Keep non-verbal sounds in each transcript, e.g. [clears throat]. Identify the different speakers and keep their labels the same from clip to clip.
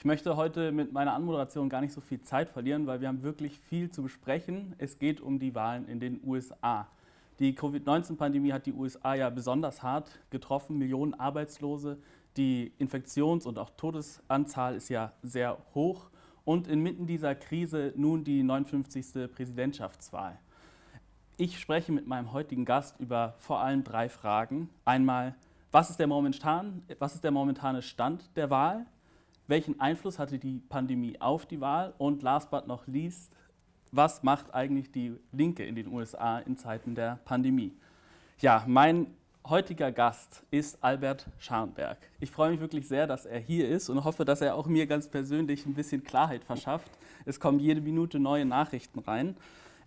Speaker 1: Ich möchte heute mit meiner Anmoderation gar nicht so viel Zeit verlieren, weil wir haben wirklich viel zu besprechen. Es geht um die Wahlen in den USA. Die Covid-19-Pandemie hat die USA ja besonders hart getroffen, Millionen Arbeitslose. Die Infektions- und auch Todesanzahl ist ja sehr hoch. Und inmitten dieser Krise nun die 59. Präsidentschaftswahl. Ich spreche mit meinem heutigen Gast über vor allem drei Fragen. Einmal, was ist der, momentan, was ist der momentane Stand der Wahl? Welchen Einfluss hatte die Pandemie auf die Wahl? Und last but not least, was macht eigentlich die Linke in den USA in Zeiten der Pandemie? Ja, mein heutiger Gast ist Albert Scharnberg. Ich freue mich wirklich sehr, dass er hier ist und hoffe, dass er auch mir ganz persönlich ein bisschen Klarheit verschafft. Es kommen jede Minute neue Nachrichten rein.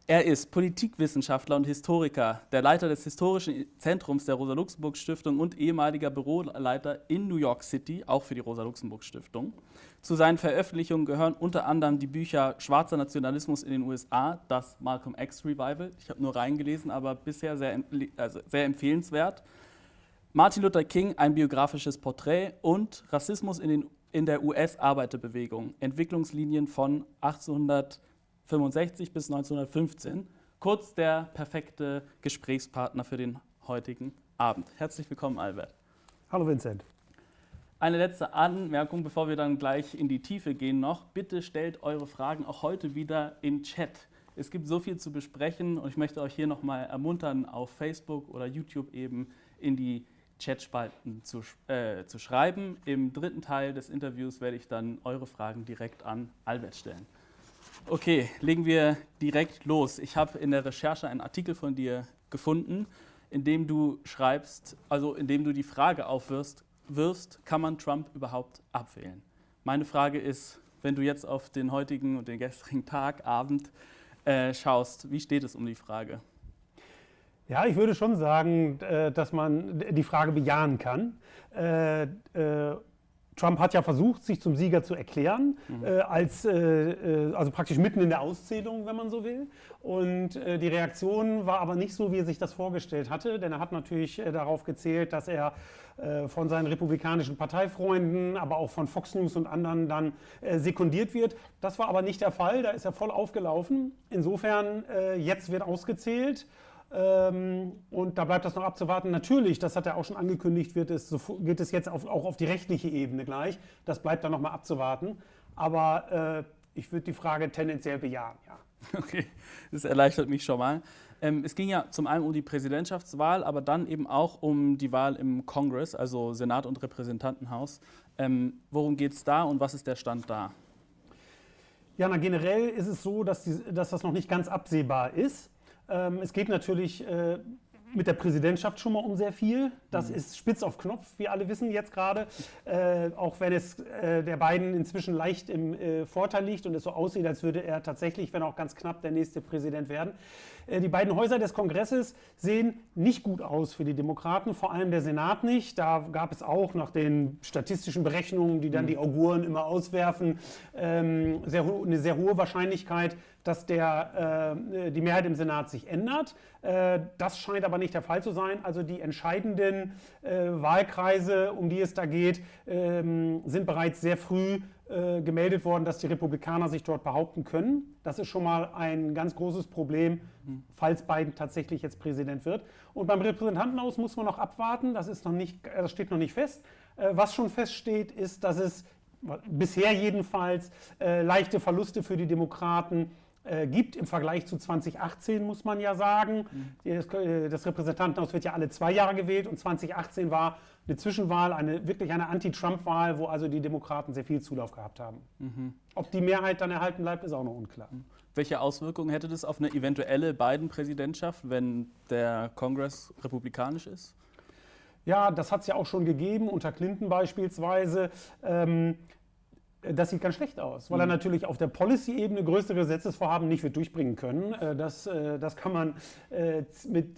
Speaker 1: Er ist Politikwissenschaftler und Historiker, der Leiter des Historischen Zentrums der Rosa-Luxemburg-Stiftung und ehemaliger Büroleiter in New York City, auch für die Rosa-Luxemburg-Stiftung. Zu seinen Veröffentlichungen gehören unter anderem die Bücher Schwarzer Nationalismus in den USA, das Malcolm X Revival, ich habe nur reingelesen, aber bisher sehr, also sehr empfehlenswert. Martin Luther King, ein biografisches Porträt und Rassismus in, den, in der US-Arbeiterbewegung, Entwicklungslinien von 1800 1965 bis 1915. Kurz der perfekte Gesprächspartner für den heutigen Abend. Herzlich willkommen, Albert.
Speaker 2: Hallo, Vincent.
Speaker 1: Eine letzte Anmerkung, bevor wir dann gleich in die Tiefe gehen noch. Bitte stellt eure Fragen auch heute wieder im Chat. Es gibt so viel zu besprechen und ich möchte euch hier nochmal ermuntern, auf Facebook oder YouTube eben in die Chatspalten zu, äh, zu schreiben. Im dritten Teil des Interviews werde ich dann eure Fragen direkt an Albert stellen. Okay, legen wir direkt los. Ich habe in der Recherche einen Artikel von dir gefunden, in dem du schreibst, also in dem du die Frage aufwirfst, wirfst, kann man Trump überhaupt abwählen? Meine Frage ist, wenn du jetzt auf den heutigen und den gestrigen Tag, Abend äh, schaust, wie steht es um die Frage?
Speaker 2: Ja, ich würde schon sagen, äh, dass man die Frage bejahen kann. Trump hat ja versucht, sich zum Sieger zu erklären, mhm. äh, als, äh, äh, also praktisch mitten in der Auszählung, wenn man so will. Und äh, die Reaktion war aber nicht so, wie er sich das vorgestellt hatte, denn er hat natürlich äh, darauf gezählt, dass er äh, von seinen republikanischen Parteifreunden, aber auch von Fox News und anderen dann sekundiert wird. Das war aber nicht der Fall, da ist er voll aufgelaufen. Insofern, jetzt wird ausgezählt. Ähm, und da bleibt das noch abzuwarten. Natürlich, das hat er auch schon angekündigt, wird es, geht es jetzt auf, auch auf die rechtliche Ebene gleich. Das bleibt dann noch mal abzuwarten. Aber äh, ich würde die Frage tendenziell bejahen, ja. [laughs]
Speaker 1: Okay, das erleichtert mich schon mal. Ähm, es ging ja zum einen um die Präsidentschaftswahl, aber dann eben auch um die Wahl im Kongress, also Senat und Repräsentantenhaus. Ähm, worum geht es da und was ist der Stand da?
Speaker 2: Ja, na, generell ist es so, dass, die, dass das noch nicht ganz absehbar ist. Ähm, es geht natürlich äh, mit der Präsidentschaft schon mal um sehr viel. Das mhm. ist spitz auf Knopf, wie alle wissen jetzt gerade. Äh, auch wenn es äh, der beiden inzwischen leicht im äh, Vorteil liegt und es so aussieht, als würde er tatsächlich, wenn auch ganz knapp, der nächste Präsident werden. Äh, die beiden Häuser des Kongresses sehen nicht gut aus für die Demokraten, vor allem der Senat nicht. Da gab es auch nach den statistischen Berechnungen, die dann mhm. die Auguren immer auswerfen, ähm, sehr, eine sehr hohe Wahrscheinlichkeit, dass der, äh, die Mehrheit im Senat sich ändert. Äh, das scheint aber nicht der Fall zu sein. Also die entscheidenden äh, Wahlkreise, um die es da geht, ähm, sind bereits sehr früh äh, gemeldet worden, dass die Republikaner sich dort behaupten können. Das ist schon mal ein ganz großes Problem, falls Biden tatsächlich jetzt Präsident wird. Und beim Repräsentantenhaus muss man noch abwarten. Das, ist noch nicht, das steht noch nicht fest. Äh, was schon feststeht, ist, dass es bisher jedenfalls äh, leichte Verluste für die Demokraten äh, gibt im Vergleich zu 2018, muss man ja sagen. Mhm. Das, äh, das, Repräsentantenhaus wird ja alle zwei Jahre gewählt und 2018 war eine Zwischenwahl, eine, wirklich eine Anti-Trump-Wahl, wo also die Demokraten sehr viel Zulauf gehabt haben. Mhm. Ob die Mehrheit dann erhalten bleibt, ist auch noch unklar. Mhm.
Speaker 1: Welche Auswirkungen hätte das auf eine eventuelle Biden-Präsidentschaft, wenn der Kongress republikanisch ist?
Speaker 2: Ja, das hat es ja auch schon gegeben, unter Clinton beispielsweise. Ähm, das sieht ganz schlecht aus, weil er mhm. natürlich auf der Policy-Ebene größere Gesetzesvorhaben nicht wird durchbringen können. Äh, das, äh, das kann man äh, mit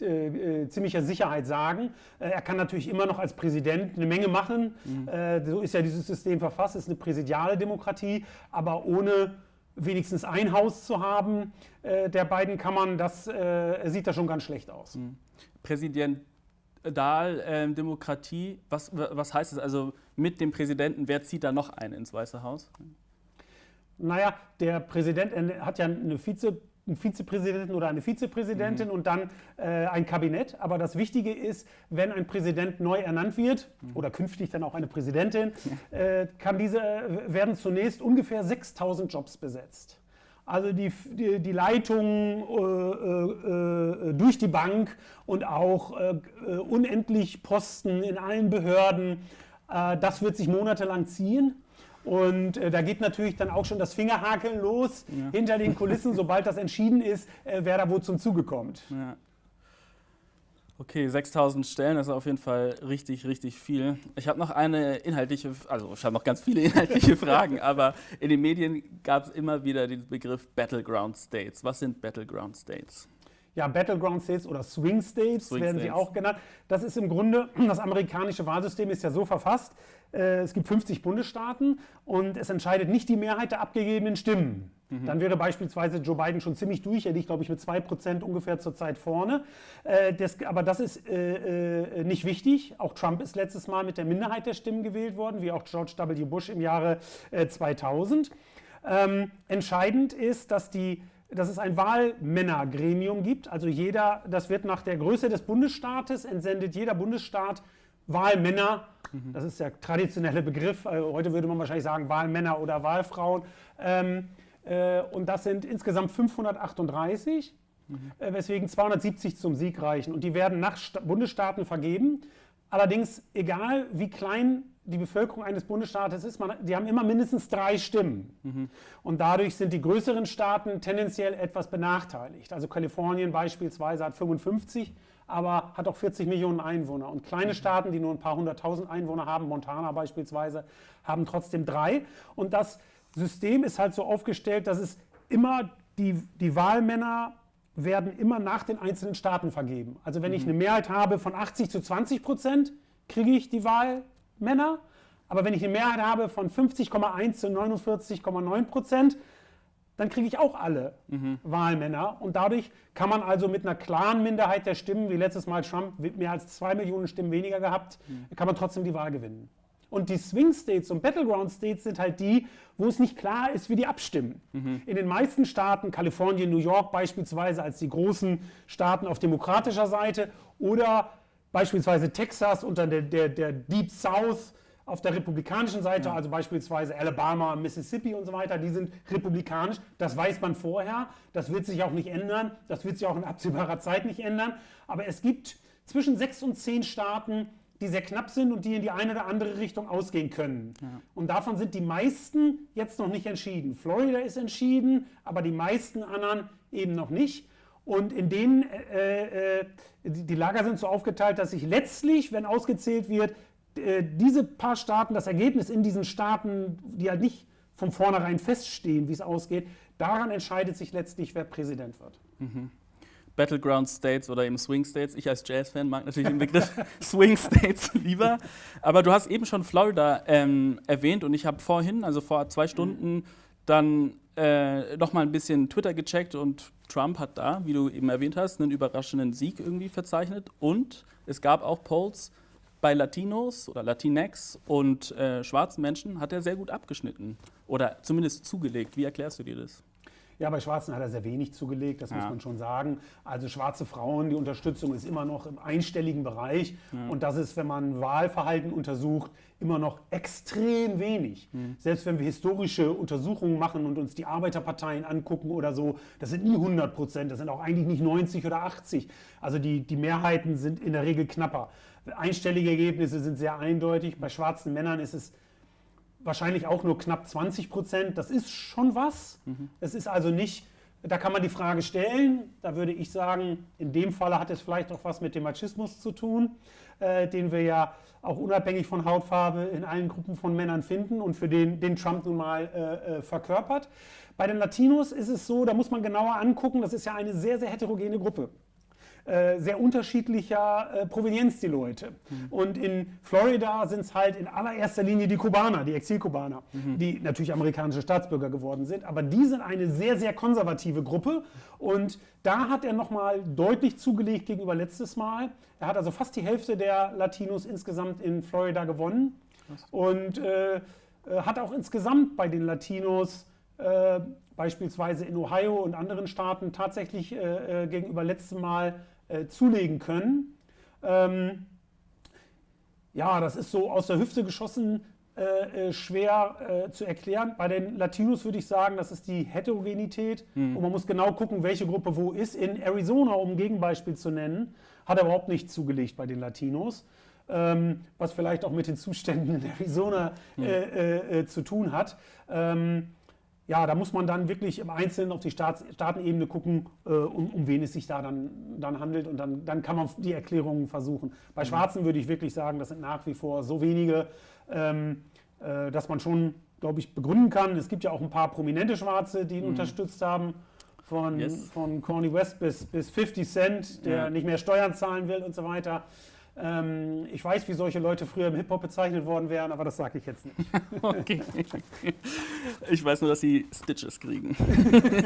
Speaker 2: ziemlicher Sicherheit sagen. Er kann natürlich immer noch als Präsident eine Menge machen. Mhm. So ist ja dieses System verfasst, es ist eine präsidiale Demokratie, aber ohne wenigstens ein Haus zu haben der beiden Kammern, das sieht da schon ganz schlecht aus. Mhm.
Speaker 1: Präsident Dahl, Demokratie, was, was heißt das? Also mit dem Präsidenten, wer zieht da noch ein ins Weiße Haus?
Speaker 2: Naja, der Präsident hat ja eine Vize einen Vizepräsidenten oder eine Vizepräsidentin mhm. und dann äh, ein Kabinett. Aber das Wichtige ist, wenn ein Präsident neu ernannt wird mhm. oder künftig dann auch eine Präsidentin, [laughs] äh, kann diese, äh, werden zunächst ungefähr 6000 Jobs besetzt. Also die, die, die Leitung äh, äh, äh, durch die Bank und auch unendlich Posten in allen Behörden, das wird sich monatelang ziehen. Und äh, da geht natürlich dann auch schon das Fingerhakeln los ja. hinter den Kulissen, [laughs] sobald das entschieden ist, äh, wer da wo zum Zuge kommt. Ja.
Speaker 1: Okay, 6000 Stellen, das ist auf jeden Fall richtig, richtig viel. Ich habe noch eine inhaltliche, also ich habe noch ganz viele [laughs] inhaltliche Fragen, aber in den Medien gab es immer wieder den Begriff Battleground States. Was sind Battleground States?
Speaker 2: Ja, Battleground States oder Swing States Swing werden States. sie auch genannt. Das ist im Grunde, [clears throat] das amerikanische Wahlsystem ist ja so verfasst, äh, es gibt 50 Bundesstaaten und es entscheidet nicht die Mehrheit der abgegebenen Stimmen. Mhm. Dann wäre beispielsweise Joe Biden schon ziemlich durch. Er liegt, glaube ich, mit 2% ungefähr zurzeit vorne. Äh, das, aber das ist äh, äh, nicht wichtig. Auch Trump ist letztes Mal mit der Minderheit der Stimmen gewählt worden, wie auch George W. Bush im Jahre äh, 2000. Ähm, entscheidend ist, dass die dass es ein Wahlmännergremium gibt. Also jeder, das wird nach der Größe des Bundesstaates, entsendet jeder Bundesstaat Wahlmänner. Mhm. Das ist der traditionelle Begriff. Also heute würde man wahrscheinlich sagen Wahlmänner oder Wahlfrauen. Ähm, äh, und das sind insgesamt 538, mhm. äh, weswegen 270 zum Sieg reichen. Und die werden nach Sta Bundesstaaten vergeben. Allerdings, egal wie klein die Bevölkerung eines Bundesstaates ist, man, die haben immer mindestens drei Stimmen. Mhm. Und dadurch sind die größeren Staaten tendenziell etwas benachteiligt. Also Kalifornien beispielsweise hat 55, aber hat auch 40 Millionen Einwohner. Und kleine mhm. Staaten, die nur ein paar hunderttausend Einwohner haben, Montana beispielsweise, haben trotzdem drei. Und das System ist halt so aufgestellt, dass es immer die, die Wahlmänner werden immer nach den einzelnen Staaten vergeben. Also wenn mhm. ich eine Mehrheit habe von 80 zu 20 Prozent, kriege ich die Wahl Männer. Aber wenn ich eine Mehrheit habe von 50,1 zu 49,9 Prozent, dann kriege ich auch alle mhm. Wahlmänner. Und dadurch kann man also mit einer klaren Minderheit der Stimmen, wie letztes Mal Trump mehr als zwei Millionen Stimmen weniger gehabt, mhm. kann man trotzdem die Wahl gewinnen. Und die Swing States und Battleground States sind halt die, wo es nicht klar ist, wie die abstimmen. Mhm. In den meisten Staaten, Kalifornien, New York beispielsweise als die großen Staaten auf demokratischer Seite oder beispielsweise Texas unter der, der, der Deep South auf der republikanischen Seite, ja. also beispielsweise Alabama, Mississippi und so weiter, die sind republikanisch. Das weiß man vorher. Das wird sich auch nicht ändern. Das wird sich auch in absehbarer Zeit nicht ändern. Aber es gibt zwischen sechs und zehn Staaten, die sehr knapp sind und die in die eine oder andere Richtung ausgehen können. Ja. Und davon sind die meisten jetzt noch nicht entschieden. Florida ist entschieden, aber die meisten anderen eben noch nicht. Und in denen, äh, äh, die Lager sind so aufgeteilt, dass sich letztlich, wenn ausgezählt wird, äh, diese paar Staaten, das Ergebnis in diesen Staaten, die halt nicht von vornherein feststehen, wie es ausgeht, daran entscheidet sich letztlich, wer Präsident wird. Mhm.
Speaker 1: Battleground States oder eben Swing States. Ich als Jazz-Fan mag natürlich den Begriff [laughs] [laughs] Swing States lieber. Aber du hast eben schon Florida ähm, erwähnt und ich habe vorhin, also vor zwei Stunden, dann äh, noch mal ein bisschen Twitter gecheckt und Trump hat da, wie du eben erwähnt hast, einen überraschenden Sieg irgendwie verzeichnet. Und es gab auch Polls bei Latinos oder Latinx und äh, schwarzen Menschen hat er sehr gut abgeschnitten oder zumindest zugelegt. Wie erklärst du dir das?
Speaker 2: Ja, bei Schwarzen hat er sehr wenig zugelegt, das ja. muss man schon sagen. Also schwarze Frauen, die Unterstützung ist immer noch im einstelligen Bereich. Ja. Und das ist, wenn man Wahlverhalten untersucht, immer noch extrem wenig. Mhm. Selbst wenn wir historische Untersuchungen machen und uns die Arbeiterparteien angucken oder so, das sind nie 100 Prozent, das sind auch eigentlich nicht 90 oder 80. Also die, die Mehrheiten sind in der Regel knapper. Einstellige Ergebnisse sind sehr eindeutig. Bei schwarzen Männern ist es wahrscheinlich auch nur knapp 20 Prozent. Das ist schon was. Mhm. Es ist also nicht, da kann man die Frage stellen. Da würde ich sagen, in dem Falle hat es vielleicht auch was mit dem Machismus zu tun, äh, den wir ja auch unabhängig von Hautfarbe in allen Gruppen von Männern finden und für den, den Trump nun mal äh, äh verkörpert. Bei den Latinos ist es so, da muss man genauer angucken, das ist ja eine sehr, sehr heterogene Gruppe. Äh, sehr unterschiedlicher äh, Provenienz, die Leute. Mhm. Und in Florida sind es halt in allererster Linie die Kubaner, die Exilkubaner, mhm. die natürlich amerikanische Staatsbürger geworden sind. Aber die sind eine sehr, sehr konservative Gruppe. Und da hat er nochmal deutlich zugelegt gegenüber letztes Mal. Er hat also fast die Hälfte der Latinos insgesamt in Florida gewonnen. Und äh, hat auch insgesamt bei den Latinos äh, beispielsweise in Ohio und anderen Staaten tatsächlich äh, äh gegenüber letztem Mal äh, zulegen können. Ähm, ja, das ist so aus der Hüfte geschossen äh, äh schwer äh, zu erklären. Bei den Latinos würde ich sagen, das ist die Heterogenität. Mhm. Und man muss genau gucken, welche Gruppe wo ist. In Arizona, um ein Gegenbeispiel zu nennen, hat er überhaupt nicht zugelegt bei den Latinos. Ähm, was vielleicht auch mit den Zuständen in Arizona mhm. äh, zu tun hat. Ähm, ja, da muss man dann wirklich im Einzelnen auf die Staats Staatenebene gucken, äh, um, um, wen es sich da dann, dann handelt und dann, dann kann man die Erklärungen versuchen. Bei mhm. Schwarzen würde ich wirklich sagen, das sind nach wie vor so wenige, ähm, äh, dass man schon, glaube ich, begründen kann. Es gibt ja auch ein paar prominente Schwarze, die ihn mhm. unterstützt haben. Von, yes. von Corny West bis, bis 50 Cent, der ja. nicht mehr Steuern zahlen will und so weiter. Ähm, ich weiß, wie solche Leute früher im Hip-Hop bezeichnet worden wären, aber das sage ich jetzt nicht. [laughs] okay.
Speaker 1: Ich weiß nur, dass sie Stitches kriegen.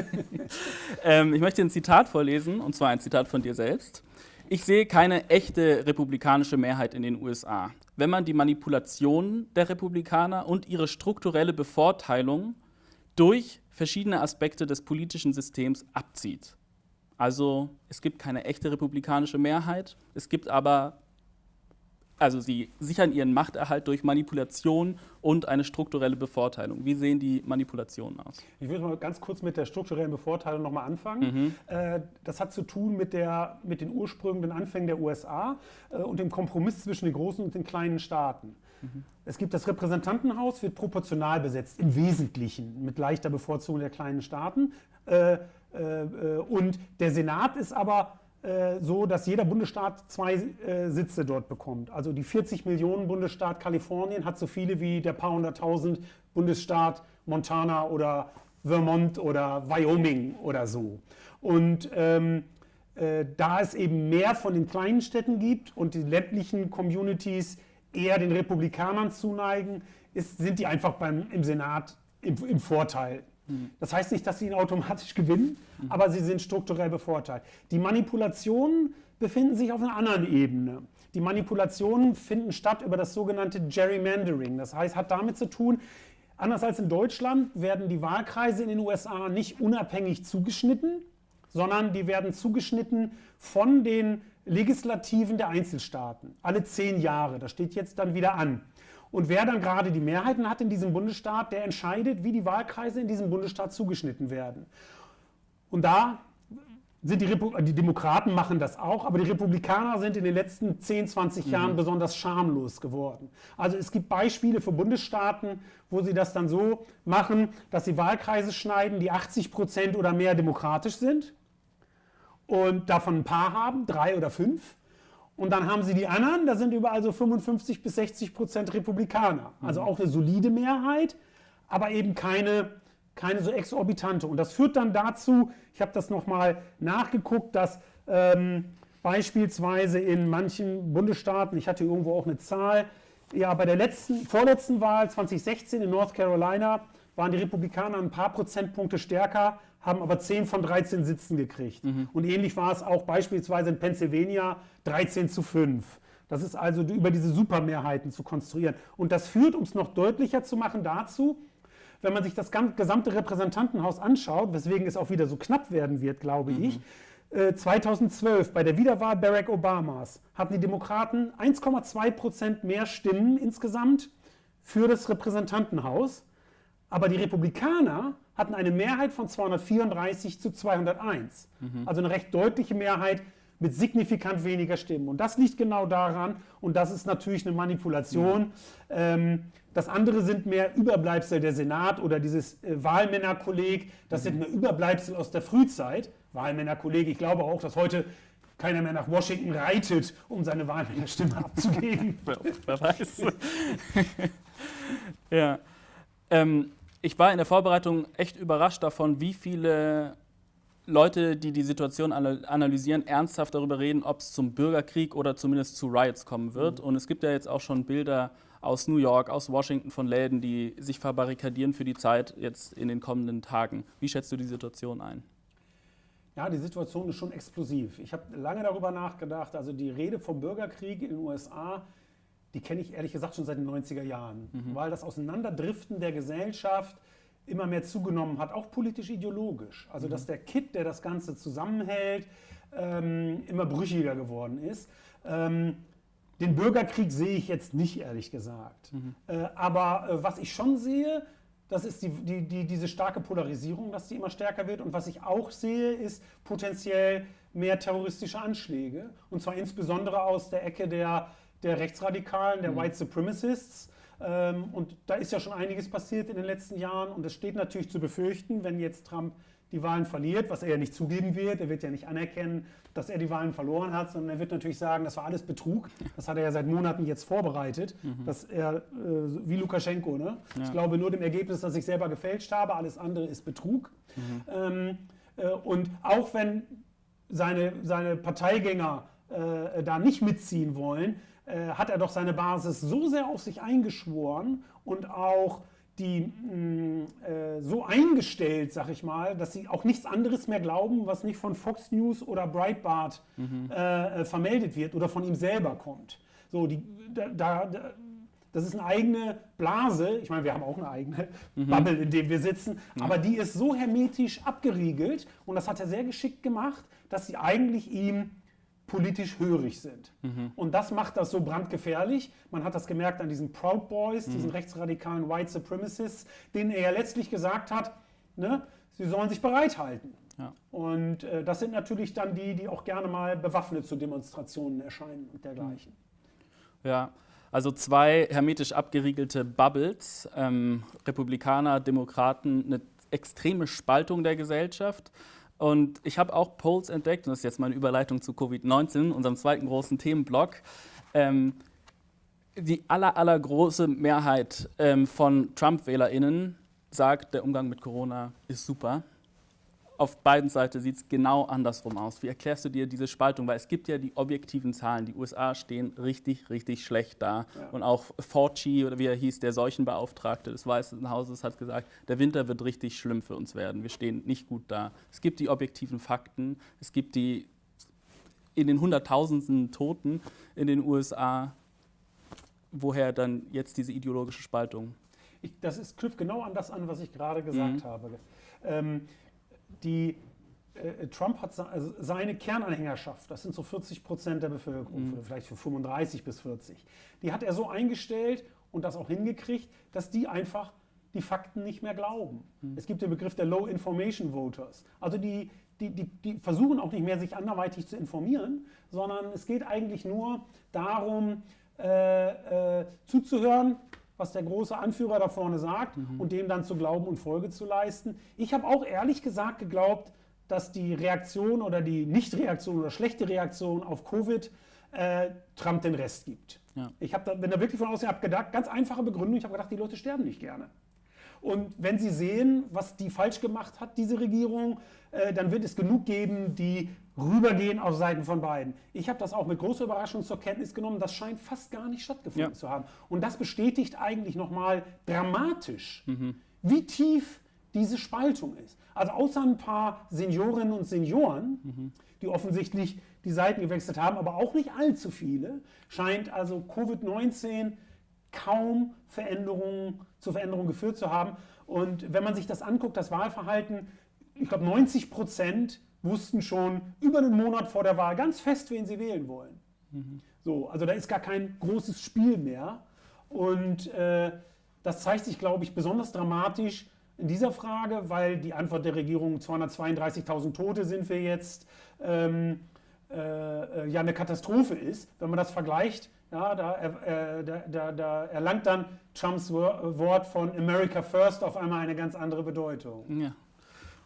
Speaker 1: [laughs] ähm, ich möchte ein Zitat vorlesen, und zwar ein Zitat von dir selbst. Ich sehe keine echte republikanische Mehrheit in den USA. Wenn man die Manipulation der Republikaner und ihre strukturelle Bevorteilung durch verschiedene Aspekte des politischen Systems abzieht. Also es gibt keine echte republikanische Mehrheit, es gibt aber also sie sichern ihren Machterhalt durch Manipulation und eine strukturelle Bevorteilung. Wie sehen die Manipulationen aus?
Speaker 2: Ich würde mal ganz kurz mit der strukturellen Bevorteilung nochmal anfangen. Mhm. Äh, das hat zu tun mit, der, mit den Ursprüngen, den Anfängen der USA äh, und dem Kompromiss zwischen den großen und den kleinen Staaten. Mhm. Es gibt das Repräsentantenhaus, wird proportional besetzt, im Wesentlichen mit leichter Bevorzugung der kleinen Staaten. Äh, und der Senat ist aber so, dass jeder Bundesstaat zwei äh, Sitze dort bekommt. Also die 40 Millionen Bundesstaat Kalifornien hat so viele wie der paar hunderttausend Bundesstaat Montana oder Vermont oder Wyoming oder so. Und ähm, äh, da es eben mehr von den kleinen Städten gibt und die ländlichen Communities eher den Republikanern zuneigen, ist, sind die einfach beim, im Senat im, im Vorteil. Das heißt nicht, dass sie ihn automatisch gewinnen, mhm. aber sie sind strukturell bevorteilt. Die Manipulationen befinden sich auf einer anderen Ebene. Die Manipulationen finden statt über das sogenannte Gerrymandering. Das heißt, hat damit zu tun, anders als in Deutschland werden die Wahlkreise in den USA nicht unabhängig zugeschnitten, sondern die werden zugeschnitten von den Legislativen der Einzelstaaten. Alle zehn Jahre. Das steht jetzt dann wieder an. Und wer dann gerade die Mehrheiten hat in diesem Bundesstaat, der entscheidet, wie die Wahlkreise in diesem Bundesstaat zugeschnitten werden. Und da sind die, Repu die Demokraten machen das auch, aber die Republikaner sind in den letzten 10, 20 mhm. Jahren besonders schamlos geworden. Also es gibt Beispiele für Bundesstaaten, wo sie das dann so machen, dass sie Wahlkreise schneiden, die 80 Prozent oder mehr demokratisch sind und davon ein paar haben, drei oder fünf. Und dann haben sie die anderen, da sind überall so 55 bis 60 Prozent Republikaner. Also mhm. auch eine solide Mehrheit, aber eben keine, keine so exorbitante. Und das führt dann dazu, ich habe das nochmal nachgeguckt, dass ähm, beispielsweise in manchen Bundesstaaten, ich hatte irgendwo auch eine Zahl, ja, bei der letzten, vorletzten Wahl 2016 in North Carolina waren die Republikaner ein paar Prozentpunkte stärker haben aber 10 von 13 Sitzen gekriegt. Mhm. Und ähnlich war es auch beispielsweise in Pennsylvania 13 zu 5. Das ist also über diese Supermehrheiten zu konstruieren. Und das führt, um es noch deutlicher zu machen, dazu, wenn man sich das gesamte Repräsentantenhaus anschaut, weswegen es auch wieder so knapp werden wird, glaube mhm. ich, 2012 äh, bei der Wiederwahl Barack Obamas hatten die Demokraten 1,2 Prozent mehr Stimmen insgesamt für das Repräsentantenhaus, aber die Republikaner hatten eine Mehrheit von 234 zu 201. Mhm. Also eine recht deutliche Mehrheit mit signifikant weniger Stimmen. Und das liegt genau daran, und das ist natürlich eine Manipulation. Mhm. Ähm, das andere sind mehr Überbleibsel der Senat oder dieses äh, Wahlmännerkolleg. Das mhm. sind mehr Überbleibsel aus der Frühzeit. Wahlmännerkolleg, ich glaube auch, dass heute keiner mehr nach Washington reitet, um seine Wahlmännerstimme [laughs] abzugeben. Wer weiß. [laughs]
Speaker 1: ja. Ähm, ich war in der Vorbereitung echt überrascht davon, wie viele Leute, die die Situation analysieren, ernsthaft darüber reden, ob es zum Bürgerkrieg oder zumindest zu Riots kommen wird. Mhm. Und es gibt ja jetzt auch schon Bilder aus New York, aus Washington von Läden, die sich verbarrikadieren für die Zeit jetzt in den kommenden Tagen. Wie schätzt du die Situation ein?
Speaker 2: Ja, die Situation ist schon explosiv. Ich habe lange darüber nachgedacht. Also die Rede vom Bürgerkrieg in den USA die kenne ich ehrlich gesagt schon seit den 90er Jahren, mhm. weil das Auseinanderdriften der Gesellschaft immer mehr zugenommen hat, auch politisch ideologisch. Also mhm. dass der Kit, der das Ganze zusammenhält, ähm, immer brüchiger geworden ist. Ähm, den Bürgerkrieg sehe ich jetzt nicht, ehrlich gesagt. Mhm. Äh, aber äh, was ich schon sehe, das ist die, die, die, diese starke Polarisierung, dass die immer stärker wird. Und was ich auch sehe, ist potenziell mehr terroristische Anschläge. Und zwar insbesondere aus der Ecke der, der Rechtsradikalen, der mhm. White Supremacists. Ähm, und da ist ja schon einiges passiert in den letzten Jahren. Und es steht natürlich zu befürchten, wenn jetzt Trump die Wahlen verliert, was er ja nicht zugeben wird. Er wird ja nicht anerkennen, dass er die Wahlen verloren hat, sondern er wird natürlich sagen, das war alles Betrug. Das hat er ja seit Monaten jetzt vorbereitet, mhm. dass er, äh, wie Lukaschenko, ne? Ja. ich glaube nur dem Ergebnis, dass ich selber gefälscht habe, alles andere ist Betrug. Mhm. Ähm, äh, und auch wenn seine, seine Parteigänger äh, da nicht mitziehen wollen, äh, hat er doch seine Basis so sehr auf sich eingeschworen und auch die mh, mm, äh, so eingestellt, sag ich mal, dass sie auch nichts anderes mehr glauben, was nicht von Fox News oder Breitbart mhm. äh, vermeldet wird oder von ihm selber kommt. So, die, da, da, das ist eine eigene Blase. Ich meine, wir haben auch eine eigene [laughs] mhm. Bubble, in der wir sitzen, mhm. aber die ist so hermetisch abgeriegelt und das hat er sehr geschickt gemacht, dass sie eigentlich ihm politisch hörig sind. Mhm. Und das macht das so brandgefährlich. Man hat das gemerkt an diesen Proud Boys, mhm. diesen rechtsradikalen White Supremacists, denen er ja letztlich gesagt hat, ne, sie sollen sich bereithalten. Ja. Und äh, das sind natürlich dann die, die auch gerne mal bewaffnet zu Demonstrationen erscheinen und dergleichen.
Speaker 1: Ja, also zwei hermetisch abgeriegelte Bubbles, ähm, Republikaner, Demokraten, eine extreme Spaltung der Gesellschaft. Und ich habe auch Polls entdeckt, und das ist jetzt meine Überleitung zu Covid-19, unserem zweiten großen Themenblock. Ähm, die aller, allergroße Mehrheit ähm, von Trump-WählerInnen sagt, der Umgang mit Corona ist super auf beiden Seiten sieht es genau andersrum aus. Wie erklärst du dir diese Spaltung? Weil es gibt ja die objektiven Zahlen. Die USA stehen richtig, richtig schlecht da. Ja. Und auch Fauci, oder wie er hieß, der Seuchenbeauftragte des Weißen Hauses, hat gesagt, der Winter wird richtig schlimm für uns werden. Wir stehen nicht gut da. Es gibt die objektiven Fakten. Es gibt die in den Hunderttausenden Toten in den USA. Woher dann jetzt diese ideologische Spaltung?
Speaker 2: Ich, das ist, knüpft genau an das an, was ich gerade gesagt mhm. habe. Ähm, die äh, Trump hat also seine Kernanhängerschaft, das sind so 40 Prozent der Bevölkerung, mhm. vielleicht für 35 bis 40, die hat er so eingestellt und das auch hingekriegt, dass die einfach die Fakten nicht mehr glauben. Mhm. Es gibt den Begriff der Low Information Voters. Also die, die, die, die versuchen auch nicht mehr, sich anderweitig zu informieren, sondern es geht eigentlich nur darum, äh, äh, zuzuhören, was der große Anführer da vorne sagt mhm. und dem dann zu glauben und Folge zu leisten. Ich habe auch ehrlich gesagt geglaubt, dass die Reaktion oder die Nichtreaktion oder schlechte Reaktion auf Covid äh, Trump den Rest gibt. Ja. Ich da, bin da wirklich von außen abgedacht, ganz einfache Begründung, ich habe gedacht, die Leute sterben nicht gerne. Und wenn sie sehen, was die falsch gemacht hat, diese Regierung, äh, dann wird es genug geben, die rübergehen auf Seiten von beiden. Ich habe das auch mit großer Überraschung zur Kenntnis genommen. Das scheint fast gar nicht stattgefunden ja. zu haben. Und das bestätigt eigentlich nochmal dramatisch, mhm. wie tief diese Spaltung ist. Also außer ein paar Seniorinnen und Senioren, mhm. die offensichtlich die Seiten gewechselt haben, aber auch nicht allzu viele, scheint also Covid-19 kaum Veränderungen zu Veränderungen geführt zu haben. Und wenn man sich das anguckt, das Wahlverhalten, ich glaube 90 Prozent wussten schon über einen Monat vor der Wahl ganz fest, wen sie wählen wollen. Mhm. So, also da ist gar kein großes Spiel mehr. Und äh, das zeigt sich, glaube ich, besonders dramatisch in dieser Frage, weil die Antwort der Regierung 232.000 Tote sind wir jetzt ähm, äh, ja eine Katastrophe ist. Wenn man das vergleicht, ja, da, äh, da, da, da, erlangt dann Trumps Wort von America First auf einmal eine ganz andere Bedeutung.
Speaker 1: Ja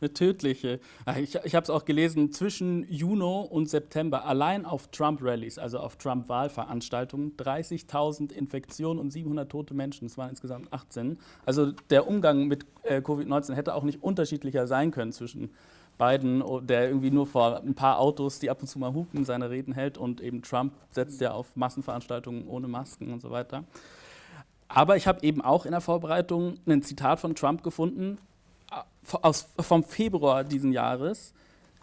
Speaker 1: eine tödliche. Ich, ich habe es auch gelesen, zwischen Juni und September allein auf Trump-Rallies, also auf Trump-Wahlveranstaltungen, 30.000 Infektionen und 700 tote Menschen. Das waren insgesamt 18. Also der Umgang mit äh, Covid-19 hätte auch nicht unterschiedlicher sein können zwischen Biden, oh, der irgendwie nur vor ein paar Autos, die ab und zu mal hupen, seine Reden hält und eben Trump setzt ja auf Massenveranstaltungen ohne Masken und so weiter. Aber ich habe eben auch in der Vorbereitung ein Zitat von Trump gefunden, aus, vom Februar diesen Jahres,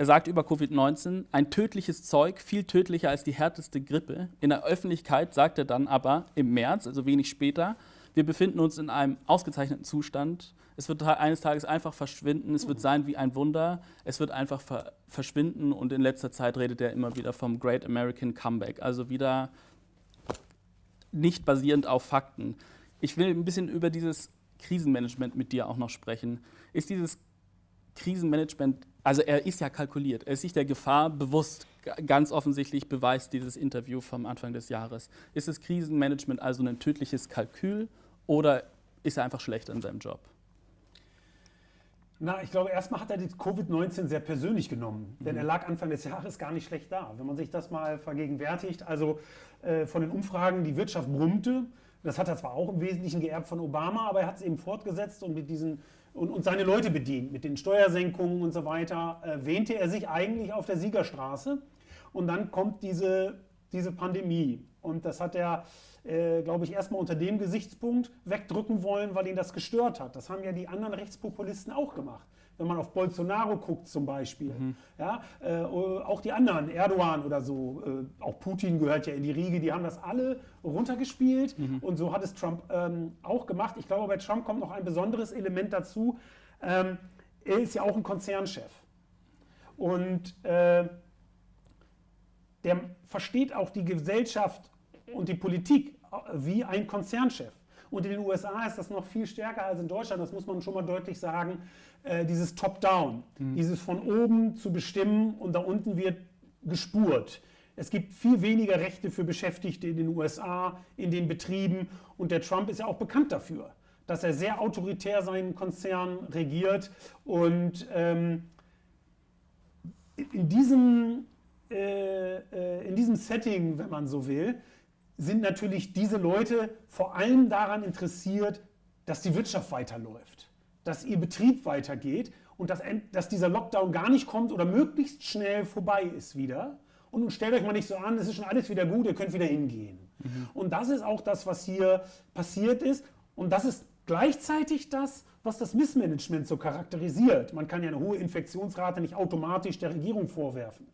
Speaker 1: er sagt über Covid-19, ein tödliches Zeug, viel tödlicher als die härteste Grippe. In der Öffentlichkeit sagt er dann aber im März, also wenig später, wir befinden uns in einem ausgezeichneten Zustand. Es wird eines Tages einfach verschwinden. Es wird sein wie ein Wunder. Es wird einfach ver verschwinden. Und in letzter Zeit redet er immer wieder vom Great American Comeback. Also wieder nicht basierend auf Fakten. Ich will ein bisschen über dieses Krisenmanagement mit dir auch noch sprechen. Ist dieses Krisenmanagement, also er ist ja kalkuliert, er ist sich der Gefahr bewusst, ganz offensichtlich beweist dieses Interview vom Anfang des Jahres. Ist das Krisenmanagement also ein tödliches Kalkül oder ist er einfach schlecht in seinem Job?
Speaker 2: Na, ich glaube, erstmal hat er die Covid-19 sehr persönlich genommen, denn er mhm. lag Anfang des Jahres gar nicht schlecht da. Wenn man sich das mal vergegenwärtigt, also äh, von den Umfragen, die Wirtschaft brummte, das hat er zwar auch im Wesentlichen geerbt von Obama, aber er hat es eben fortgesetzt und mit diesen und, und, seine Leute bedient. Mit den Steuersenkungen und so weiter äh, wähnte er sich eigentlich auf der Siegerstraße. Und dann kommt diese, diese Pandemie. Und das hat er, äh, glaube ich, erstmal unter dem Gesichtspunkt wegdrücken wollen, weil ihn das gestört hat. Das haben ja die anderen Rechtspopulisten auch gemacht wenn man auf Bolsonaro guckt zum Beispiel. Mhm. Ja, äh, auch die anderen, Erdogan oder so, äh, auch Putin gehört ja in die Riege, die haben das alle runtergespielt mhm. und so hat es Trump ähm, auch gemacht. Ich glaube, bei Trump kommt noch ein besonderes Element dazu. Ähm, er ist ja auch ein Konzernchef. Und äh, der versteht auch die Gesellschaft und die Politik äh, wie ein Konzernchef. Und in den USA ist das noch viel stärker als in Deutschland, das muss man schon mal deutlich sagen äh, dieses Top-Down, mhm. dieses von oben zu bestimmen und da unten wird gespurt. Es gibt viel weniger Rechte für Beschäftigte in den USA, in den Betrieben und der Trump ist ja auch bekannt dafür, dass er sehr autoritär seinen Konzern regiert und ähm, in, diesem, äh, äh, in diesem Setting, wenn man so will, sind natürlich diese Leute vor allem daran interessiert, dass die Wirtschaft weiterläuft dass ihr Betrieb weitergeht und dass, dass dieser Lockdown gar nicht kommt oder möglichst schnell vorbei ist wieder. Und stellt euch mal nicht so an, es ist schon alles wieder gut, ihr könnt wieder hingehen. Mhm. Und das ist auch das, was hier passiert ist. Und das ist gleichzeitig das, was das Missmanagement so charakterisiert. Man kann ja eine hohe Infektionsrate nicht automatisch der Regierung vorwerfen.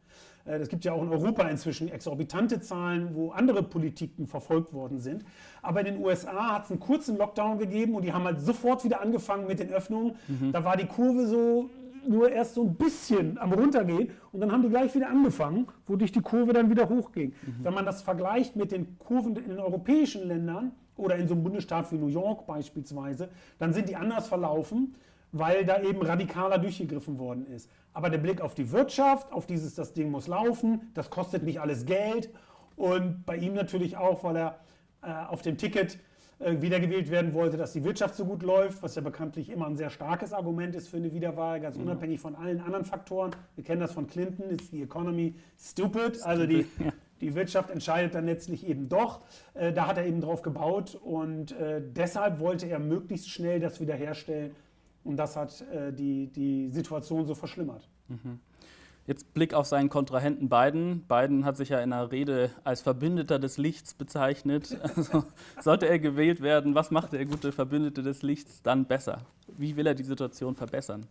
Speaker 2: Es äh, gibt ja auch in Europa inzwischen exorbitante Zahlen, wo andere Politiken verfolgt worden sind. Aber in den USA hat es einen kurzen Lockdown gegeben und die haben halt sofort wieder angefangen mit den Öffnungen. Mhm. Da war die Kurve so nur erst so ein bisschen am runtergehen und dann haben die gleich wieder angefangen, wodurch die Kurve dann wieder hochging. Mhm. Wenn man das vergleicht mit den Kurven in den europäischen Ländern oder in so einem Bundesstaat wie New York beispielsweise, dann sind die anders verlaufen weil da eben radikaler durchgegriffen worden ist. Aber der Blick auf die Wirtschaft, auf dieses, das Ding muss laufen, das kostet nicht alles Geld und bei ihm natürlich auch, weil er äh, auf dem Ticket äh, wiedergewählt werden wollte, dass die Wirtschaft so gut läuft, was ja bekanntlich immer ein sehr starkes Argument ist für eine Wiederwahl, ganz unabhängig von allen anderen Faktoren. Wir kennen das von Clinton, ist die Economy stupid, also die, die Wirtschaft entscheidet dann letztlich eben doch. Äh, da hat er eben drauf gebaut und äh, deshalb wollte er möglichst schnell das wiederherstellen, und das hat äh, die, die Situation so verschlimmert. Mhm.
Speaker 1: Jetzt Blick auf seinen Kontrahenten Biden. Biden hat sich ja in einer Rede als Verbündeter des Lichts bezeichnet. [laughs] Also, sollte er gewählt werden, was macht der gute Verbündete des Lichts dann besser? Wie will er die Situation verbessern?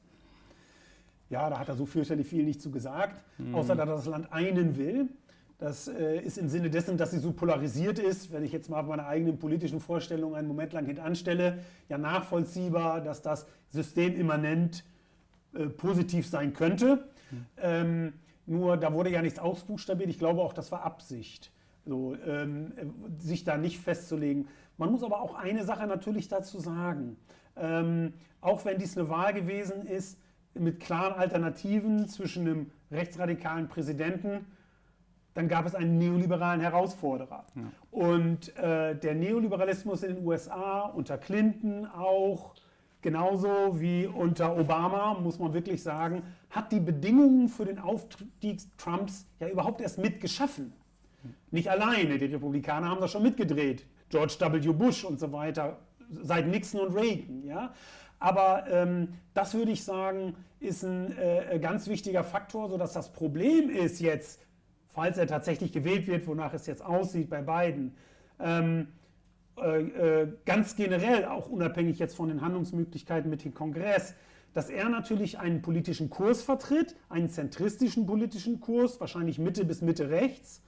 Speaker 2: Ja, da hat er so fürchterlich viel nicht zu gesagt, mhm. außer dass er das Land einen will. Das äh, ist im Sinne dessen, dass sie so polarisiert ist, wenn ich jetzt mal meine eigenen politischen Vorstellungen einen Moment lang hintanstelle, ja nachvollziehbar, dass das systemimmanent äh, positiv sein könnte. Mhm. Ähm, nur da wurde ja nichts ausbuchstabiert. Ich glaube auch, das war Absicht, so, ähm, sich da nicht festzulegen. Man muss aber auch eine Sache natürlich dazu sagen. Ähm, auch wenn dies eine Wahl gewesen ist mit klaren Alternativen zwischen einem rechtsradikalen Präsidenten dann gab es einen neoliberalen Herausforderer. Ja. Und äh, der Neoliberalismus in den USA unter Clinton auch, genauso wie unter Obama, muss man wirklich sagen, hat die Bedingungen für den Aufstieg Trumps ja überhaupt erst mitgeschaffen. Nicht alleine, die Republikaner haben das schon mitgedreht. George W. Bush und so weiter, seit Nixon und Reagan. Ja? Aber ähm, das würde ich sagen, ist ein äh, ganz wichtiger Faktor, sodass das Problem ist jetzt, falls er tatsächlich gewählt wird, wonach es jetzt aussieht bei beiden, ähm, äh, äh, ganz generell, auch unabhängig jetzt von den Handlungsmöglichkeiten mit dem Kongress, dass er natürlich einen politischen Kurs vertritt, einen zentristischen politischen Kurs, wahrscheinlich Mitte bis Mitte rechts,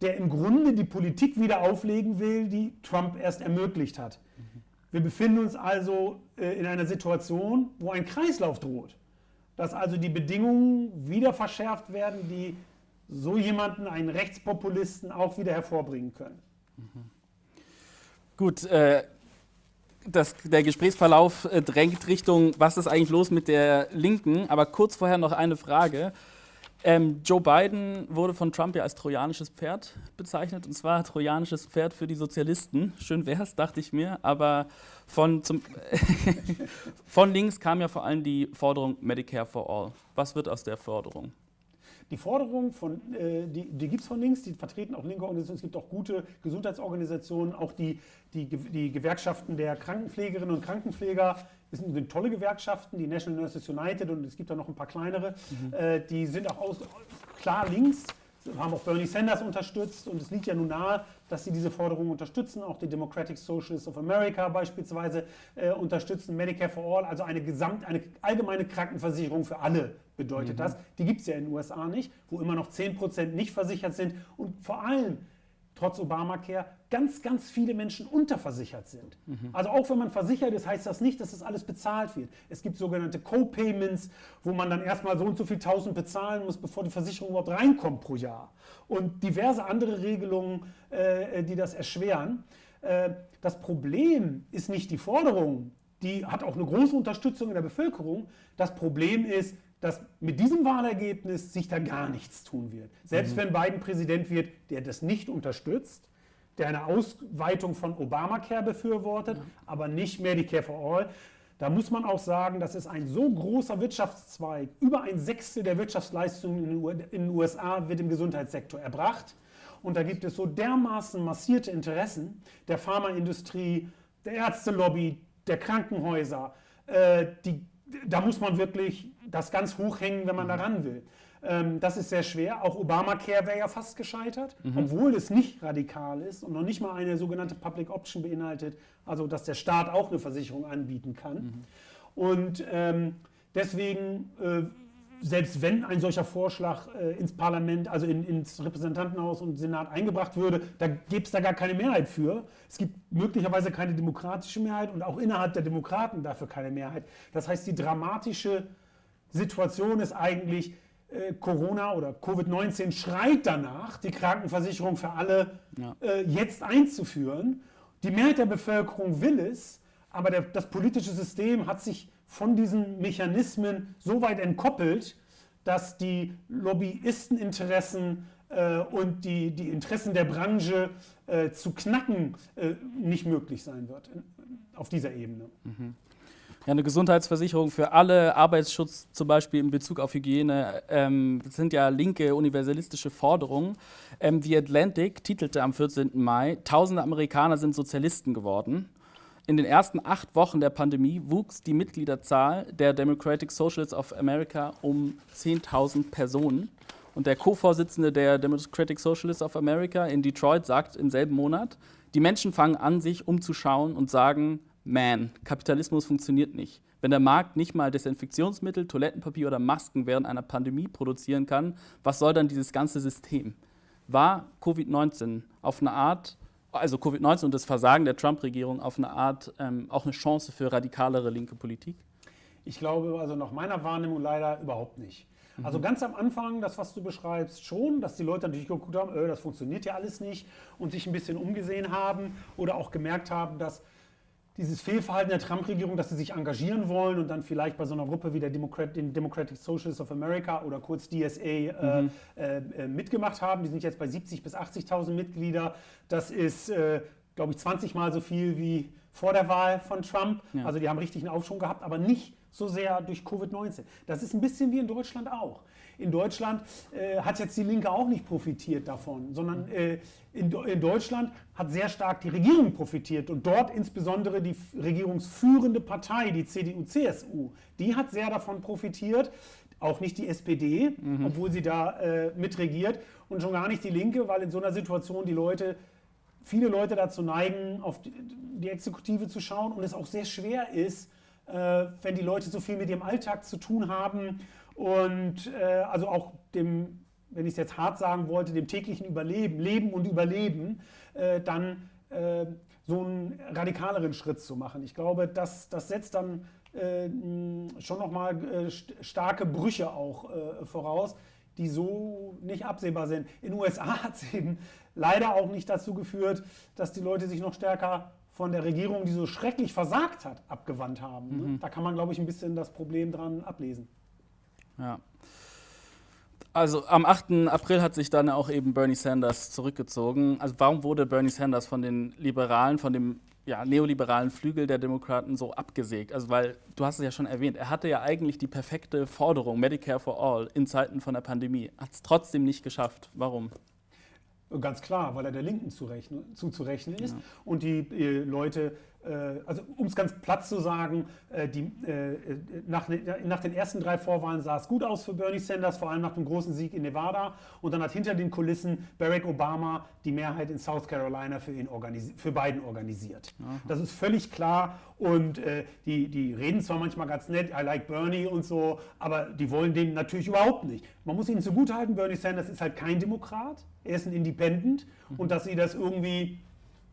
Speaker 2: der im Grunde die Politik wieder auflegen will, die Trump erst ermöglicht hat. Wir befinden uns also äh, in einer Situation, wo ein Kreislauf droht, dass also die Bedingungen wieder verschärft werden, die so jemanden, einen Rechtspopulisten, auch wieder hervorbringen können.
Speaker 1: Gut, äh, das, der Gesprächsverlauf äh, drängt Richtung, was ist eigentlich los mit der Linken? Aber kurz vorher noch eine Frage. Ähm, Joe Biden wurde von Trump ja als trojanisches Pferd bezeichnet, und zwar trojanisches Pferd für die Sozialisten. Schön wäre es, dachte ich mir, aber von, zum [laughs] von links kam ja vor allem die Forderung Medicare for All. Was wird aus der Forderung?
Speaker 2: Die Forderung von, äh, die, die gibt es von links, die vertreten auch linke Organisationen. Es gibt auch gute Gesundheitsorganisationen, auch die, die, die Gewerkschaften der Krankenpflegerinnen und Krankenpfleger. Es sind, tolle Gewerkschaften, die National Nurses United und es gibt da noch ein paar kleinere. Mhm. Äh, die sind auch aus, klar links haben auch Bernie Sanders unterstützt und es liegt ja nun nahe, dass sie diese Forderungen unterstützen. Auch die Democratic Socialists of America beispielsweise äh, unterstützen Medicare for All, also eine, Gesamt, eine allgemeine Krankenversicherung für alle bedeutet mhm. das. Die gibt es ja in den USA nicht, wo immer noch 10% nicht versichert sind und vor allem trotz Obamacare ganz, ganz viele Menschen unterversichert sind. Mhm. Also auch wenn man versichert ist, heißt das nicht, dass das alles bezahlt wird. Es gibt sogenannte Co-Payments, wo man dann erstmal so und so viel tausend bezahlen muss, bevor die Versicherung überhaupt reinkommt pro Jahr. Und diverse andere Regelungen, äh, die das erschweren. Äh, das Problem ist nicht die Forderung, die hat auch eine große Unterstützung in der Bevölkerung. Das Problem ist, dass mit diesem Wahlergebnis sich da gar nichts tun wird. Selbst mhm. wenn Biden Präsident wird, der das nicht unterstützt, der eine Ausweitung von Obamacare befürwortet, mhm. aber nicht Medicare for All. Da muss man auch sagen, das ist ein so großer Wirtschaftszweig. Über ein Sechstel der Wirtschaftsleistungen in den USA wird im Gesundheitssektor erbracht. Und da gibt es so dermaßen massierte Interessen der Pharmaindustrie, der Ärztelobby, der Krankenhäuser, äh, die da muss man wirklich das ganz hoch hängen, wenn man mhm. daran will. Ähm, das ist sehr schwer. Auch Obamacare wäre ja fast gescheitert, mhm. obwohl es nicht radikal ist und noch nicht mal eine sogenannte Public Option beinhaltet, also dass der Staat auch eine Versicherung anbieten kann. Mhm. Und ähm, deswegen äh, selbst wenn ein solcher Vorschlag äh, ins Parlament, also in, ins Repräsentantenhaus und Senat eingebracht würde, da gäbe es da gar keine Mehrheit für. Es gibt möglicherweise keine demokratische Mehrheit und auch innerhalb der Demokraten dafür keine Mehrheit. Das heißt, die dramatische Situation ist eigentlich, äh, Corona oder Covid-19 schreit danach, die Krankenversicherung für alle ja. äh, jetzt einzuführen. Die Mehrheit der Bevölkerung will es, aber der, das politische System hat sich von diesen Mechanismen so weit entkoppelt, dass die Lobbyisteninteressen äh, und die, die Interessen der Branche äh, zu knacken äh, nicht möglich sein wird in, auf dieser Ebene.
Speaker 1: Mhm. Ja, eine Gesundheitsversicherung für alle, Arbeitsschutz zum Beispiel in Bezug auf Hygiene, ähm, das sind ja linke universalistische Forderungen. Ähm, The Atlantic titelte am 14. Mai, tausende Amerikaner sind Sozialisten geworden. In den ersten acht Wochen der Pandemie wuchs die Mitgliederzahl der Democratic Socialists of America um 10.000 Personen. Und der Co-Vorsitzende der Democratic Socialists of America in Detroit sagt im selben Monat, die Menschen fangen an, sich umzuschauen und sagen, man, Kapitalismus funktioniert nicht. Wenn der Markt nicht mal Desinfektionsmittel, Toilettenpapier oder Masken während einer Pandemie produzieren kann, was soll dann dieses ganze System? War Covid-19 auf eine Art also Covid-19 und das Versagen der Trump-Regierung auf eine Art ähm, auch eine Chance für radikalere linke Politik?
Speaker 2: Ich glaube, also nach meiner Wahrnehmung leider überhaupt nicht. Mhm. Also ganz am Anfang, das, was du beschreibst, schon, dass die Leute natürlich geguckt haben, öh, das funktioniert ja alles nicht und sich ein bisschen umgesehen haben oder auch gemerkt haben, dass dieses Fehlverhalten der Trump-Regierung, dass sie sich engagieren wollen und dann vielleicht bei so einer Gruppe wie der Democrat, den Democratic Socialists of America oder kurz DSA äh, mhm. äh, äh, mitgemacht haben. Die sind jetzt bei 70.000 bis 80.000 Mitglieder. Das ist, äh, glaube ich, 20 Mal so viel wie vor der Wahl von Trump. Ja. Also die haben richtig einen Aufschwung gehabt, aber nicht so sehr durch Covid-19. Das ist ein bisschen wie in Deutschland auch. In Deutschland äh, hat jetzt die Linke auch nicht profitiert davon, sondern äh, in, in, Deutschland hat sehr stark die Regierung profitiert und dort insbesondere die regierungsführende Partei, die CDU-CSU, die hat sehr davon profitiert. Auch nicht die SPD, mhm. obwohl sie da äh, mitregiert und schon gar nicht die Linke, weil in so einer Situation die Leute viele Leute dazu neigen, auf die, die Exekutive zu schauen und es auch sehr schwer ist, äh, wenn die Leute so viel mit ihrem Alltag zu tun haben und äh, also auch dem, wenn ich es jetzt hart sagen wollte, dem täglichen Überleben, Leben und Überleben, äh, dann äh, so einen radikaleren Schritt zu machen. Ich glaube, das, das setzt dann äh, schon nochmal äh, starke Brüche auch voraus, die so nicht absehbar sind. In den USA [laughs] hat es eben leider auch nicht dazu geführt, dass die Leute sich noch stärker von der Regierung, die so schrecklich versagt hat, abgewandt haben. Ne? Mhm. Da kann man, glaube ich, ein bisschen das Problem dran ablesen.
Speaker 1: Ja. Also am 8. April hat sich dann auch eben Bernie Sanders zurückgezogen. Also warum wurde Bernie Sanders von den Liberalen, von dem ja, neoliberalen Flügel der Demokraten so abgesägt? Also weil, du hast es ja schon erwähnt, er hatte ja eigentlich die perfekte Forderung, Medicare for All, in Zeiten von der Pandemie. Hat es trotzdem nicht geschafft. Warum?
Speaker 2: Ganz klar, weil er der Linken zuzurechnen ist ja. und die äh, Leute also um es ganz platt zu sagen, äh, die, äh, nach, nach, den ersten drei Vorwahlen sah es gut aus für Bernie Sanders, vor allem nach dem großen Sieg in Nevada. Und dann hat hinter den Kulissen Barack Obama die Mehrheit in South Carolina für, ihn für Biden organisiert. Aha. Das ist völlig klar. Und äh, die, die reden zwar manchmal ganz nett, I like Bernie und so, aber die wollen den natürlich überhaupt nicht. Man muss ihnen zugutehalten, Bernie Sanders ist halt kein Demokrat, er ist ein Independent. Mhm. Und dass sie das irgendwie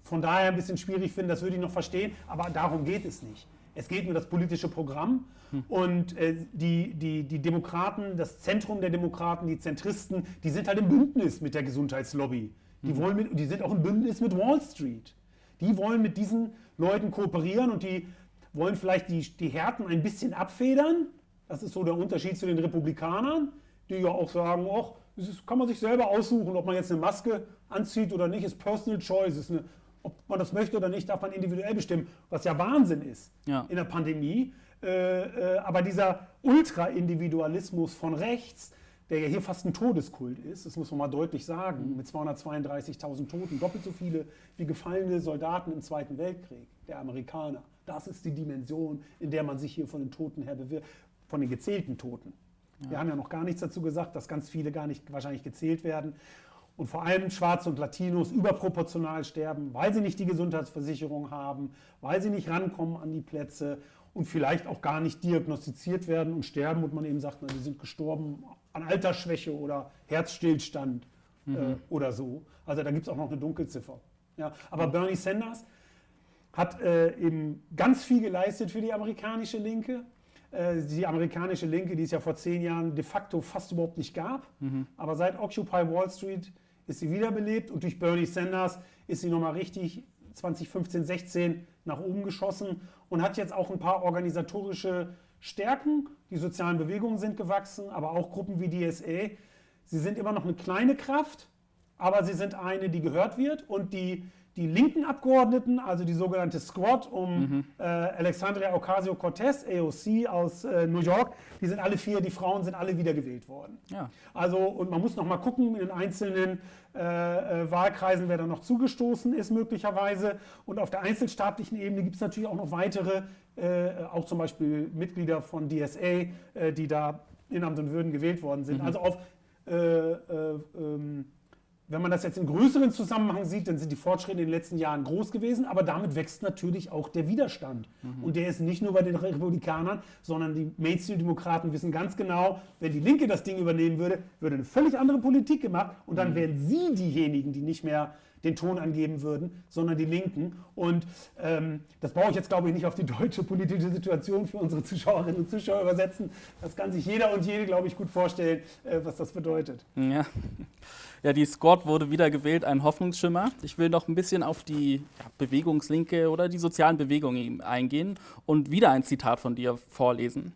Speaker 2: von daher ein bisschen schwierig finden, das würde ich noch verstehen, aber darum geht es nicht. Es geht um das politische Programm hm. und äh, die, die, die Demokraten, das Zentrum der Demokraten, die Zentristen, die sind halt im Bündnis mit der Gesundheitslobby. Die, hm. wollen mit, die sind auch im Bündnis mit Wall Street. Die wollen mit diesen Leuten kooperieren und die wollen vielleicht die, die Härten ein bisschen abfedern. Das ist so der Unterschied zu den Republikanern, die ja auch sagen, ach, das kann man sich selber aussuchen, ob man jetzt eine Maske anzieht oder nicht, ist Personal Choice, ist eine ob man das möchte oder nicht, darf man individuell bestimmen, was ja Wahnsinn ist ja. in der Pandemie. Äh, äh, aber dieser Ultra-Individualismus von rechts, der ja hier fast ein Todeskult ist, das muss man mal deutlich sagen, mhm. mit 232.000 Toten, doppelt so viele wie gefallene Soldaten im Zweiten Weltkrieg, der Amerikaner. Das ist die Dimension, in der man sich hier von den Toten her bewirbt, von den gezählten Toten. Ja. Wir haben ja noch gar nichts dazu gesagt, dass ganz viele gar nicht wahrscheinlich gezählt werden und vor allem Schwarze und Latinos überproportional sterben, weil sie nicht die Gesundheitsversicherung haben, weil sie nicht rankommen an die Plätze und vielleicht auch gar nicht diagnostiziert werden und sterben und man eben sagt, na, die sind gestorben an Altersschwäche oder Herzstillstand äh, mhm. äh, oder so. Also da gibt es auch noch eine Dunkelziffer. Ja, aber. Bernie Sanders hat äh, eben ganz viel geleistet für die amerikanische Linke. Äh, die amerikanische Linke, die es ja vor zehn Jahren de facto fast überhaupt nicht gab. Mhm. Aber seit Occupy Wall Street ist sie wiederbelebt und durch Bernie Sanders ist sie nochmal richtig 2015, 16 nach oben geschossen und hat jetzt auch ein paar organisatorische Stärken. Die sozialen Bewegungen sind gewachsen, aber auch Gruppen wie DSA. Sie sind immer noch eine kleine Kraft, aber sie sind eine, die gehört wird und die die linken Abgeordneten, also die sogenannte Squad um mhm. äh, Alexandria Ocasio-Cortez, AOC aus äh, New York, die sind alle vier, die Frauen sind alle wiedergewählt worden. Ja. Also, und man muss noch mal gucken in den einzelnen äh, äh Wahlkreisen, wer da noch zugestoßen ist möglicherweise. Und auf der einzelstaatlichen Ebene gibt es natürlich auch noch weitere, äh, auch zum Beispiel Mitglieder von DSA, äh, die da in Amt und Würden gewählt worden sind. Mhm. Also auf ähm, wenn man das jetzt im größeren Zusammenhang sieht, dann sind die Fortschritte in den letzten Jahren groß gewesen, aber damit wächst natürlich auch der Widerstand. Mhm. Und der ist nicht nur bei den Republikanern, sondern die Mainstream-Demokraten wissen ganz genau, wenn die Linke das Ding übernehmen würde, würde eine völlig andere Politik gemacht und dann mhm. wären sie diejenigen, die nicht mehr den Ton angeben würden, sondern die Linken. Und ähm, das brauche ich jetzt, glaube ich, nicht auf die deutsche politische Situation für unsere Zuschauerinnen und Zuschauer übersetzen. Das kann sich jeder und jede, glaube ich, gut vorstellen, äh, was das bedeutet.
Speaker 1: Ja. Ja, die Squad wurde wieder gewählt, ein Hoffnungsschimmer. Ich will noch ein bisschen auf die ja, Bewegungslinke oder die sozialen Bewegungen eingehen und wieder ein Zitat von dir vorlesen.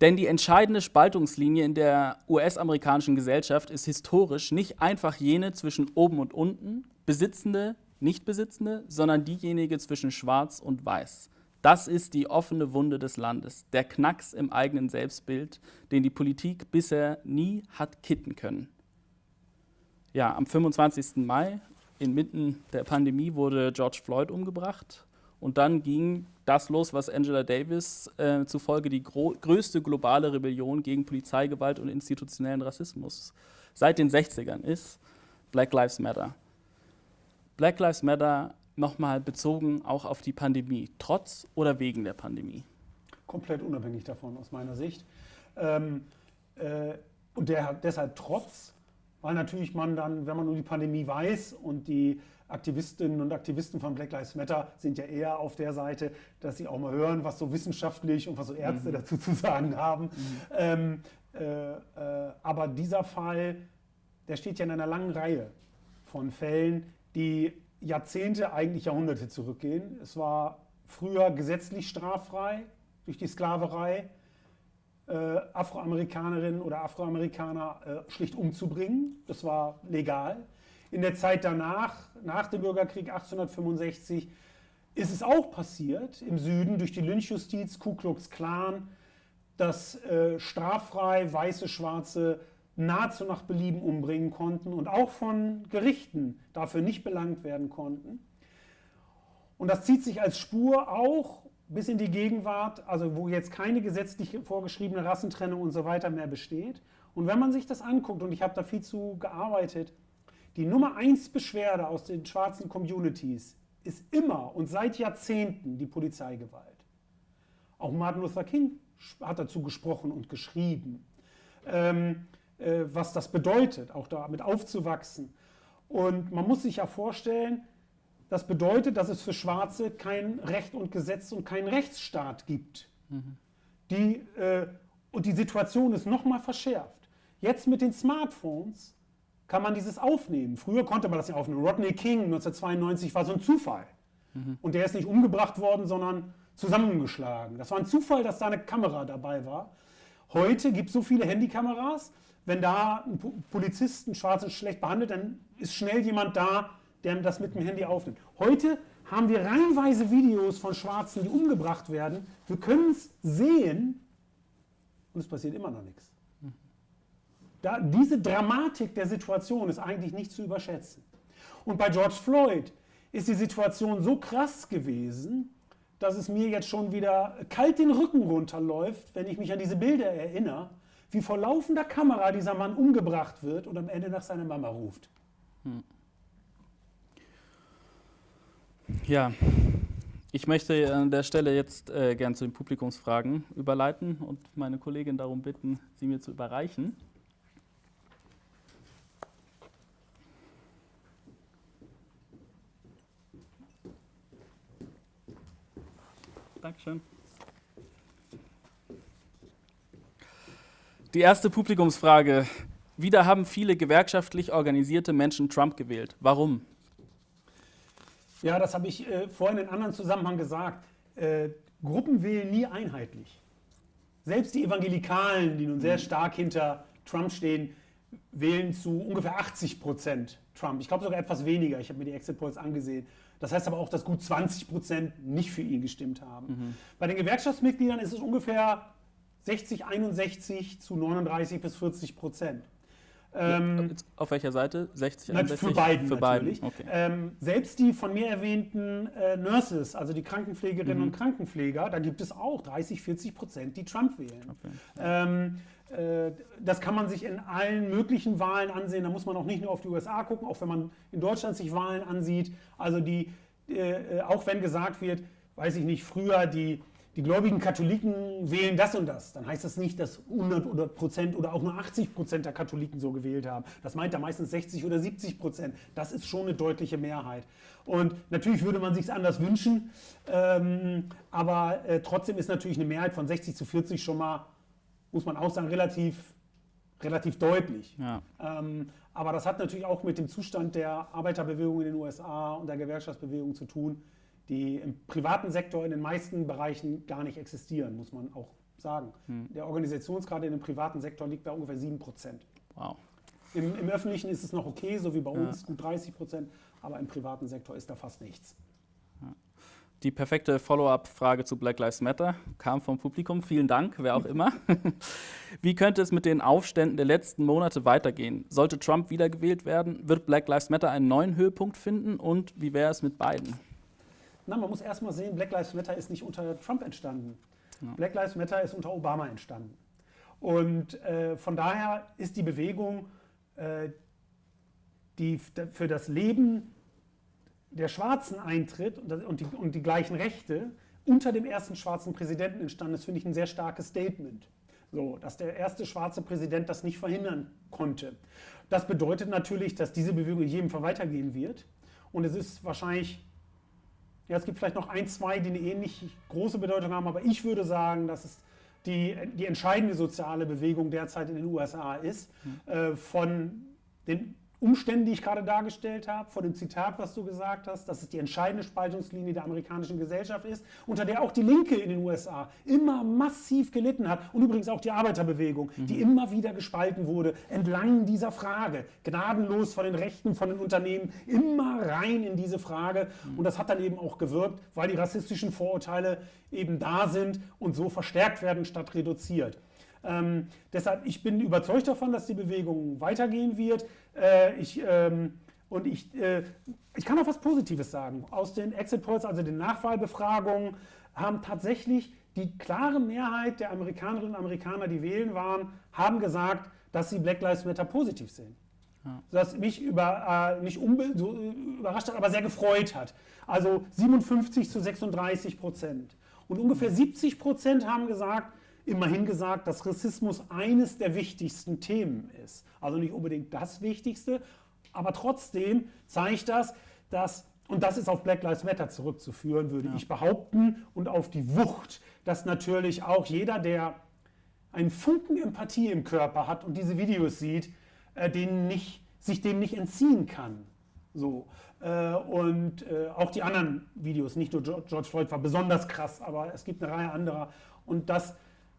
Speaker 1: Denn die entscheidende Spaltungslinie in der US-amerikanischen Gesellschaft ist historisch nicht einfach jene zwischen oben und unten, Besitzende, Nichtbesitzende, sondern diejenige zwischen Schwarz und Weiß. Das ist die offene Wunde des Landes, der Knacks im eigenen Selbstbild, den die Politik bisher nie hat kitten können. Ja, am 25. Mai, inmitten der Pandemie, wurde George Floyd umgebracht. Und dann ging das los, was Angela Davis äh, zufolge die größte globale Rebellion gegen Polizeigewalt und institutionellen Rassismus seit den 60ern ist, Black Lives Matter. Black Lives Matter nochmal bezogen auch auf die Pandemie, trotz oder wegen der Pandemie?
Speaker 2: komplett unabhängig davon aus meiner Sicht. Ähm, äh, und der deshalb trotz, weil natürlich man dann, wenn man nur die Pandemie weiß und die Aktivistinnen und Aktivisten von Black Lives Matter sind ja eher auf der Seite, dass sie auch mal hören, was so wissenschaftlich und was so Ärzte mhm. dazu zu sagen haben. Mhm. Ähm, äh, äh, aber dieser Fall, der steht ja in einer langen Reihe von Fällen, die Jahrzehnte, eigentlich Jahrhunderte zurückgehen. Es war früher gesetzlich straffrei durch die Sklaverei, äh, Afroamerikanerinnen oder Afroamerikaner äh, schlicht umzubringen. Das war legal. In der Zeit danach, nach dem Bürgerkrieg 1865, ist es auch passiert im Süden durch die Lynchjustiz, Ku Klux Klan, dass äh, straffrei weiße, schwarze nahezu nach Belieben umbringen konnten und auch von Gerichten dafür nicht belangt werden konnten. Und das zieht sich als Spur auch bis in die Gegenwart, also wo jetzt keine gesetzlich vorgeschriebene Rassentrennung und so weiter mehr besteht. Und wenn man sich das anguckt, und ich habe da viel zu gearbeitet, die Nummer eins Beschwerde aus den schwarzen Communities ist immer und seit Jahrzehnten die Polizeigewalt. Auch Martin Luther King hat dazu gesprochen und geschrieben, ähm, äh, was das bedeutet, auch damit aufzuwachsen. Und man muss sich ja vorstellen, das bedeutet, dass es für Schwarze kein Recht und Gesetz und keinen Rechtsstaat gibt. Mhm. Die, äh, und die Situation ist nochmal verschärft. Jetzt mit den Smartphones kann man dieses aufnehmen. Früher konnte man das nicht aufnehmen. Rodney King 1992 war so ein Zufall. Mhm. Und der ist nicht umgebracht worden, sondern zusammengeschlagen. Das war ein Zufall, dass da eine Kamera dabei war. Heute gibt es so viele Handykameras, wenn da ein Polizist einen Schwarzen schlecht behandelt, dann ist schnell jemand da, der das mit dem Handy aufnimmt. Heute haben wir reihenweise Videos von Schwarzen, die umgebracht werden. Wir können es sehen und es passiert immer noch nichts. Da, diese Dramatik der Situation ist eigentlich nicht zu überschätzen. Und bei George Floyd ist die Situation so krass gewesen, dass es mir jetzt schon wieder kalt den Rücken runterläuft, wenn ich mich an diese Bilder erinnere, wie vor laufender Kamera dieser Mann umgebracht wird und am Ende nach seiner Mama ruft. Hm.
Speaker 1: Ja, ich möchte an der Stelle jetzt äh, gern zu den Publikumsfragen überleiten und meine Kollegin darum bitten, sie mir zu überreichen. Dankeschön. Die erste Publikumsfrage. Wieder haben viele gewerkschaftlich organisierte Menschen Trump gewählt. Warum?
Speaker 2: Ja, das habe ich äh, vorhin in einem anderen Zusammenhang gesagt. Äh, Gruppen wählen nie einheitlich. Selbst die Evangelikalen, die nun sehr stark hinter Trump stehen, wählen zu ungefähr 80 Prozent Trump. Ich glaube sogar etwas weniger. Ich habe mir die Exit Polls angesehen. Das heißt aber auch, dass gut 20 Prozent nicht für ihn gestimmt haben. Mhm. Bei den Gewerkschaftsmitgliedern ist es ungefähr 60, 61 zu 39 bis 40 Prozent.
Speaker 1: Ähm, auf welcher Seite? 60,
Speaker 2: 61? Für beiden für natürlich. Beiden. Okay. Ähm, selbst die von mir erwähnten äh, Nurses, also die Krankenpflegerinnen mhm. und Krankenpfleger, da gibt es auch 30, 40 Prozent, die Trump wählen. Okay. Ähm, äh, das kann man sich in allen möglichen Wahlen ansehen. Da muss man auch nicht nur auf die USA gucken, auch wenn man in Deutschland sich Wahlen ansieht. Also die, äh, auch wenn gesagt wird, weiß ich nicht, früher die, die gläubigen Katholiken wählen das und das, dann heißt das nicht, dass 100 Prozent oder auch nur 80 Prozent der Katholiken so gewählt haben. Das meint da meistens 60 oder 70 Prozent. Das ist schon eine deutliche Mehrheit. Und natürlich würde man sich es anders wünschen, ähm, aber äh, trotzdem ist natürlich eine Mehrheit von 60 zu 40 schon mal muss man auch sagen, relativ, relativ deutlich. Ja. Ähm, aber das hat natürlich auch mit dem Zustand der Arbeiterbewegung in den USA und der Gewerkschaftsbewegung zu tun, die im privaten Sektor in den meisten Bereichen gar nicht existieren, muss man auch sagen. Hm. Der Organisationsgrad in dem privaten Sektor liegt bei ungefähr 7 Prozent. Wow. Im, Im, öffentlichen ist es noch okay, so wie bei uns, ja. gut 30 Prozent, aber im privaten Sektor ist da fast nichts.
Speaker 1: Die perfekte Follow-up-Frage zu Black Lives Matter kam vom Publikum. Vielen Dank, wer auch immer. [laughs] Wie könnte es mit den Aufständen der letzten Monate weitergehen? Sollte Trump wiedergewählt werden? Wird Black Lives Matter einen neuen Höhepunkt finden? Und wie wäre es mit beiden?
Speaker 2: Na, man muss erstmal sehen, Black Lives Matter ist nicht unter Trump entstanden. Ja. Black Lives Matter ist unter Obama entstanden. Und äh, von daher ist die Bewegung, äh, die für das Leben der Schwarzen eintritt und die, und die gleichen Rechte unter dem ersten schwarzen Präsidenten entstanden ist, finde ich ein sehr starkes Statement. So, dass der erste schwarze Präsident das nicht verhindern konnte. Das bedeutet natürlich, dass diese Bewegung in jedem Fall weitergehen wird. Und es ist wahrscheinlich, ja, es gibt vielleicht noch ein, zwei, die eine ähnlich große Bedeutung haben, aber ich würde sagen, dass es die, die entscheidende soziale Bewegung derzeit in den USA ist. Mhm. Äh, von den Umständen, die ich gerade dargestellt habe, vor dem Zitat, was du gesagt hast, dass es die entscheidende Spaltungslinie der amerikanischen Gesellschaft ist, unter der auch die Linke in den USA immer massiv gelitten hat und übrigens auch die Arbeiterbewegung, mhm. die immer wieder gespalten wurde, entlang dieser Frage, gnadenlos von den Rechten, von den Unternehmen, immer rein in diese Frage. Mhm. Und das hat dann eben auch gewirkt, weil die rassistischen Vorurteile eben da sind und so verstärkt werden statt reduziert. Ähm, deshalb, ich bin überzeugt davon, dass die Bewegung weitergehen wird. Äh, ich, ähm, und ich, äh, ich kann auch was Positives sagen. Aus den Exit Polls, also den Nachwahlbefragungen, haben tatsächlich die klare Mehrheit der Amerikanerinnen und Amerikaner, die wählen waren, haben gesagt, dass sie Black Lives Matter positiv sehen. Ja. Das mich über, äh, nicht so, äh, überrascht hat, aber sehr gefreut hat. Also 57 zu 36 Prozent. Und ungefähr 70 Prozent haben gesagt, immerhin gesagt, dass Rassismus eines der wichtigsten Themen ist. Also nicht unbedingt das Wichtigste, aber trotzdem zeigt das, dass, und das ist auf Black Lives Matter zurückzuführen, würde ja. ich behaupten, und auf die Wucht, dass natürlich auch jeder, der einen Funken Empathie im Körper hat und diese Videos sieht, äh, den nicht, sich dem nicht entziehen kann. So. Äh, und äh, auch die anderen Videos, nicht nur George Floyd war besonders krass, aber es gibt eine Reihe anderer. Und das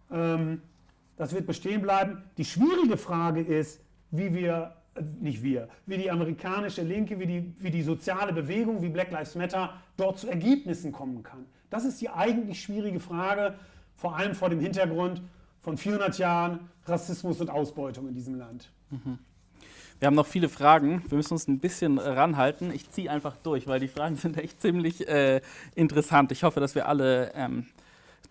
Speaker 2: das wird bestehen bleiben. Die schwierige Frage ist, wie wir, äh, nicht wir, wie die amerikanische Linke, wie die, wie die soziale Bewegung, wie Black Lives Matter dort zu Ergebnissen kommen kann. Das ist die eigentlich schwierige Frage, vor allem vor dem Hintergrund von 400 Jahren Rassismus und Ausbeutung in diesem Land. Mhm.
Speaker 1: Wir haben noch viele Fragen. Wir müssen uns ein bisschen ranhalten. Ich ziehe einfach durch, weil die Fragen [laughs] sind echt ziemlich äh, interessant. Ich hoffe, dass wir alle ähm,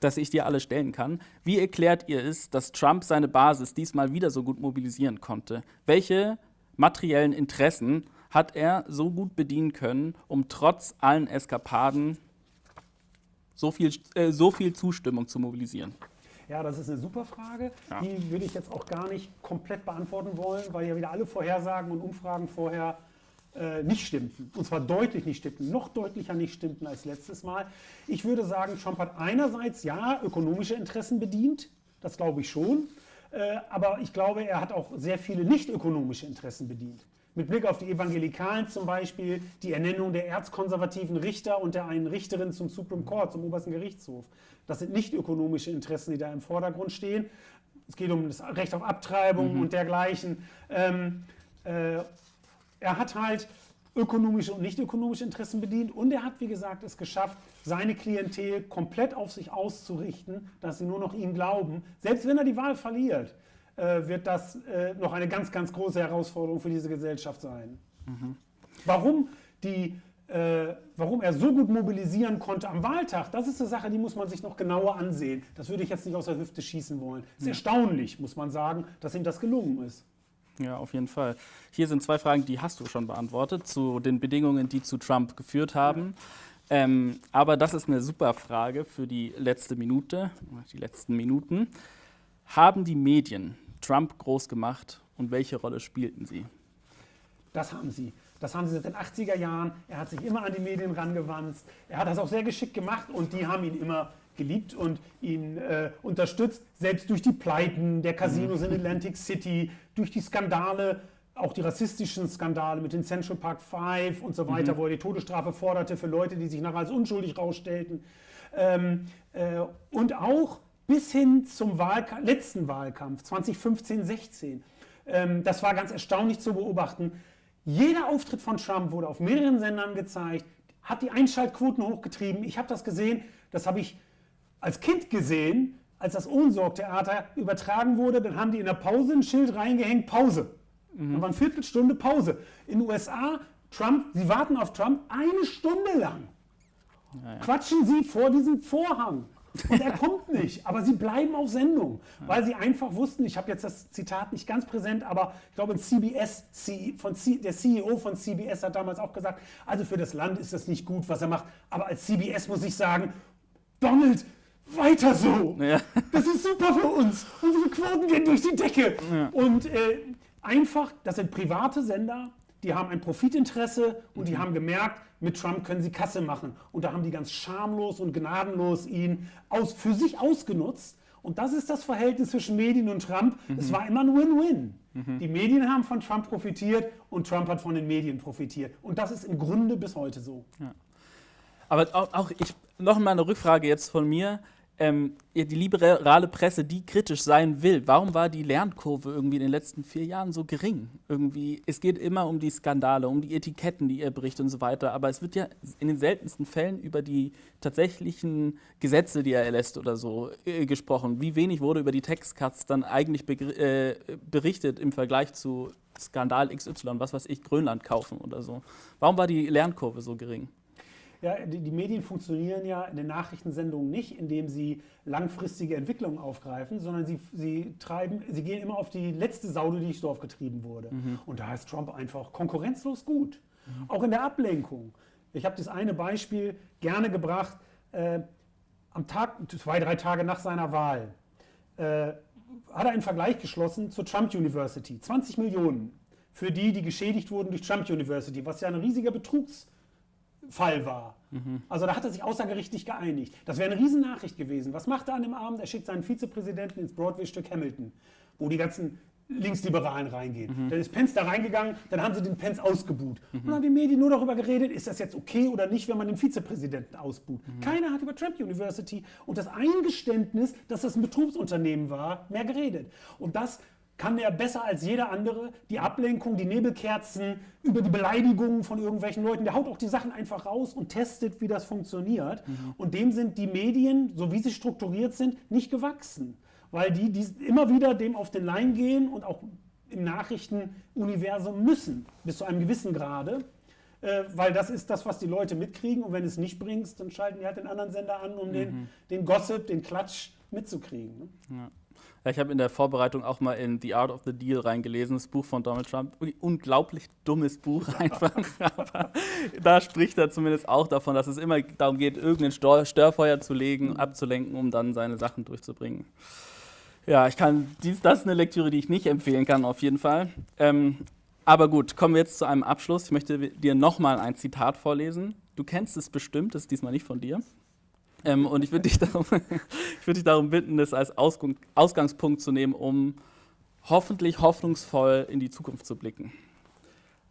Speaker 1: dass ich dir alle stellen kann. Wie erklärt ihr es, dass Trump seine Basis diesmal wieder so gut mobilisieren konnte? Welche materiellen Interessen hat er so gut bedienen können, um trotz allen Eskapaden so viel, äh, so viel Zustimmung zu mobilisieren?
Speaker 2: Ja, das ist eine super Frage. Ja. Die würde ich jetzt auch gar nicht komplett beantworten wollen, weil ja wieder alle Vorhersagen und Umfragen vorher äh, nicht stimmten. Und zwar deutlich nicht stimmten, noch deutlicher nicht stimmten als letztes Mal. Ich würde sagen, Trump hat einerseits ja ökonomische Interessen bedient, das glaube ich schon, äh, aber ich glaube, er hat auch sehr viele nicht ökonomische Interessen bedient. Mit Blick auf die Evangelikalen zum Beispiel, die Ernennung der erzkonservativen Richter und der einen Richterin zum Supreme Court, zum obersten Gerichtshof. Das sind nicht ökonomische Interessen, die da im Vordergrund stehen. Es geht um das Recht auf Abtreibung mhm. und dergleichen. Ähm, äh, er hat halt ökonomische und nicht ökonomische Interessen bedient und er hat, wie gesagt, es geschafft, seine Klientel komplett auf sich auszurichten, dass sie nur noch ihm glauben. Selbst wenn er die Wahl verliert, äh, wird das äh, noch eine ganz, ganz große Herausforderung für diese Gesellschaft sein. Mhm. Warum, die, äh, warum er so gut mobilisieren konnte am Wahltag, das ist eine Sache, die muss man sich noch genauer ansehen. Das würde ich jetzt nicht aus der Hüfte schießen wollen. Es ist ja. erstaunlich, muss man sagen, dass ihm das gelungen ist.
Speaker 1: Ja, auf jeden Fall. Hier sind zwei Fragen, die hast du schon beantwortet, zu den Bedingungen, die zu Trump geführt haben. Ähm, aber das ist eine super Frage für die letzte Minute, die letzten Minuten. Haben die Medien Trump groß gemacht und welche Rolle spielten sie?
Speaker 2: Das haben sie. Das haben sie seit den 80er Jahren. Er hat sich immer an die Medien rangewandt. Er hat das auch sehr geschickt gemacht und die haben ihn immer geliebt und ihn äh, unterstützt, selbst durch die Pleiten der Casinos in Atlantic City, durch die Skandale, auch die rassistischen Skandale mit den Central Park Five und so weiter, mhm. wo er die Todesstrafe forderte für Leute, die sich nachher als unschuldig rausstellten. Ähm, äh, und auch bis hin zum Wahlka letzten Wahlkampf 2015, 16. Ähm, das war ganz erstaunlich zu beobachten. Jeder Auftritt von Trump wurde auf mehreren Sendern gezeigt, hat die Einschaltquoten hochgetrieben. Ich habe das gesehen, das habe ich als Kind gesehen, als das Ohnsorg-Theater übertragen wurde, dann haben die in der Pause ein Schild reingehängt, Pause. Mhm. Dann war eine Viertelstunde Pause. In den USA, Trump, sie warten auf Trump eine Stunde lang. Ja, ja. Quatschen sie vor diesem Vorhang. Und er kommt [laughs] nicht, aber sie bleiben auf Sendung, weil sie einfach wussten, ich habe jetzt das Zitat nicht ganz präsent, aber ich glaube, ein CBS, von C, der CEO von CBS hat damals auch gesagt, also für das Land ist das nicht gut, was er macht, aber als CBS muss ich sagen, Donald, weiter so. Ja. Das ist super für uns. Unsere Quoten gehen durch die Decke. Ja. Und äh, einfach, das sind private Sender, die haben ein Profitinteresse und mhm. die haben gemerkt, mit Trump können sie Kasse machen. Und da haben die ganz schamlos und gnadenlos ihn aus, für sich ausgenutzt. Und das ist das Verhältnis zwischen Medien und Trump. Mhm. Es war immer ein Win-Win. Mhm. Die Medien haben von Trump profitiert und Trump hat von den Medien profitiert. Und das ist im Grunde bis heute so. Ja.
Speaker 1: Aber auch, auch ich, noch mal eine Rückfrage jetzt von mir ähm, die liberale Presse, die kritisch sein will, warum war die Lernkurve irgendwie in den letzten vier Jahren so gering? Irgendwie, es geht immer um die Skandale, um die Etiketten, die ihr bricht und so weiter, aber es wird ja in den seltensten Fällen über die tatsächlichen Gesetze, die er erlässt oder so, äh, gesprochen. Wie wenig wurde über die Textcuts dann eigentlich äh, berichtet im Vergleich zu Skandal XY, was weiß ich, Grönland kaufen oder so? Warum war die Lernkurve so gering?
Speaker 2: Ja, die, die, Medien funktionieren ja in den Nachrichtensendungen nicht, indem sie langfristige Entwicklungen aufgreifen, sondern sie, sie, treiben, sie gehen immer auf die letzte Sau, die durchs Dorf getrieben wurde. Mhm. Und da ist Trump einfach konkurrenzlos gut. Mhm. Auch in der Ablenkung. Ich habe das eine Beispiel gerne gebracht. Äh, am Tag, zwei, drei Tage nach seiner Wahl, äh, hat er einen Vergleich geschlossen zur Trump University. 20 Millionen für die, die geschädigt wurden durch Trump University, was ja ein riesiger Betrugs Fall war. Mhm. Also da hat er sich außergerichtlich geeinigt. Das wäre eine Riesennachricht gewesen. Was macht er an dem Abend? Er schickt seinen Vizepräsidenten ins Broadway-Stück Hamilton, wo die ganzen Linksliberalen reingehen. Mhm. Dann ist Pence da reingegangen, dann haben sie den Pence ausgebuht. Mhm. Und dann haben die Medien nur darüber geredet, ist das jetzt okay oder nicht, wenn man den Vizepräsidenten ausbuht. Mhm. Keiner hat über Trump University und das Eingeständnis, dass das ein Betrugsunternehmen war, mehr geredet. Und das kann er besser als jeder andere die Ablenkung, die Nebelkerzen über die Beleidigungen von irgendwelchen Leuten. Der haut auch die Sachen einfach raus und testet, wie das funktioniert. Mhm. Und dem sind die Medien, so wie sie strukturiert sind, nicht gewachsen. Weil die, die immer wieder dem auf den Leim gehen und auch im Nachrichtenuniversum müssen, bis zu einem gewissen Grade. Äh, weil das ist das, was die Leute mitkriegen. Und wenn es nicht bringst, dann schalten die halt den anderen Sender an, um mhm. den, den Gossip, den Klatsch mitzukriegen. Ne?
Speaker 1: Ja. Ich habe in der Vorbereitung auch mal in The Art of the Deal reingelesen, das Buch von Donald Trump. Unglaublich dummes Buch [laughs] einfach. Aber da spricht er zumindest auch davon, dass es immer darum geht, irgendein Störfeuer zu legen, mhm. abzulenken, um dann seine Sachen durchzubringen. Ja, ich kann, dies, das ist eine Lektüre, die ich nicht empfehlen kann, auf jeden Fall. Ähm, aber gut, kommen wir jetzt zu einem Abschluss. Ich möchte dir nochmal ein Zitat vorlesen. Du kennst es bestimmt, das ist diesmal nicht von dir. Ähm, und ich würde dich, [laughs] darum, würd dich darum bitten, das als Ausgang, Ausgangspunkt zu nehmen, um hoffentlich hoffnungsvoll in die Zukunft zu blicken.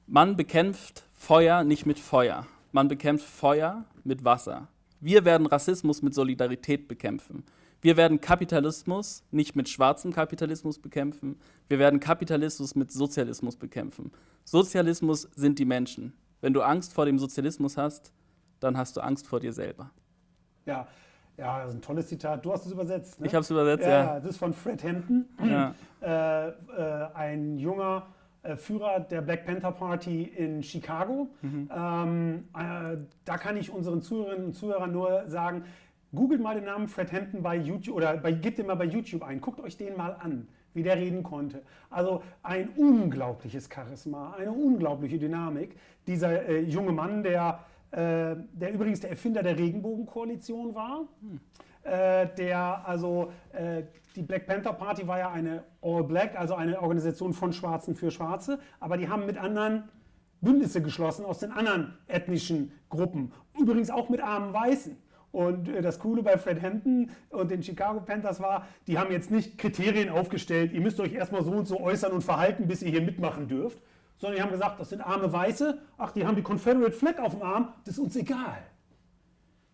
Speaker 1: Man bekämpft Feuer nicht mit Feuer. Man bekämpft Feuer mit Wasser. Wir werden Rassismus mit Solidarität bekämpfen. Wir werden Kapitalismus nicht mit schwarzem Kapitalismus bekämpfen. Wir werden Kapitalismus mit Sozialismus bekämpfen. Sozialismus sind die Menschen. Wenn du Angst vor dem Sozialismus hast, dann hast du Angst vor dir selber.
Speaker 2: Ja, ja, das ist ein tolles Zitat. Du hast es übersetzt.
Speaker 1: Ne? Ich habe es übersetzt,
Speaker 2: ja, ja. Das ist von Fred Hampton, ja. [clears throat] äh, äh, ein junger äh, Führer der Black Panther Party in Chicago. Mhm. Ähm, äh, da kann ich unseren Zuhörerinnen und Zuhörern nur sagen, googelt mal den Namen Fred Hampton bei YouTube oder bei, gebt den mal bei YouTube ein. Guckt euch den mal an, wie der reden konnte. Also ein unglaubliches Charisma, eine unglaubliche Dynamik. Dieser äh, junge Mann, der äh, der übrigens der Erfinder der Regenbogenkoalition war. Hm. Äh, der also äh, die Black Panther Party war ja eine All Black, also eine Organisation von Schwarzen für Schwarze, aber die haben mit anderen Bündnisse geschlossen aus den anderen ethnischen Gruppen, übrigens auch mit armen Weißen. Und äh, das Coole bei Fred Hampton und den Chicago Panthers war, die haben jetzt nicht Kriterien aufgestellt, ihr müsst euch erstmal so und so äußern und verhalten, bis ihr hier mitmachen dürft, sondern die haben gesagt, das sind arme Weiße, ach, die haben die Confederate Flag auf dem Arm, das ist uns egal.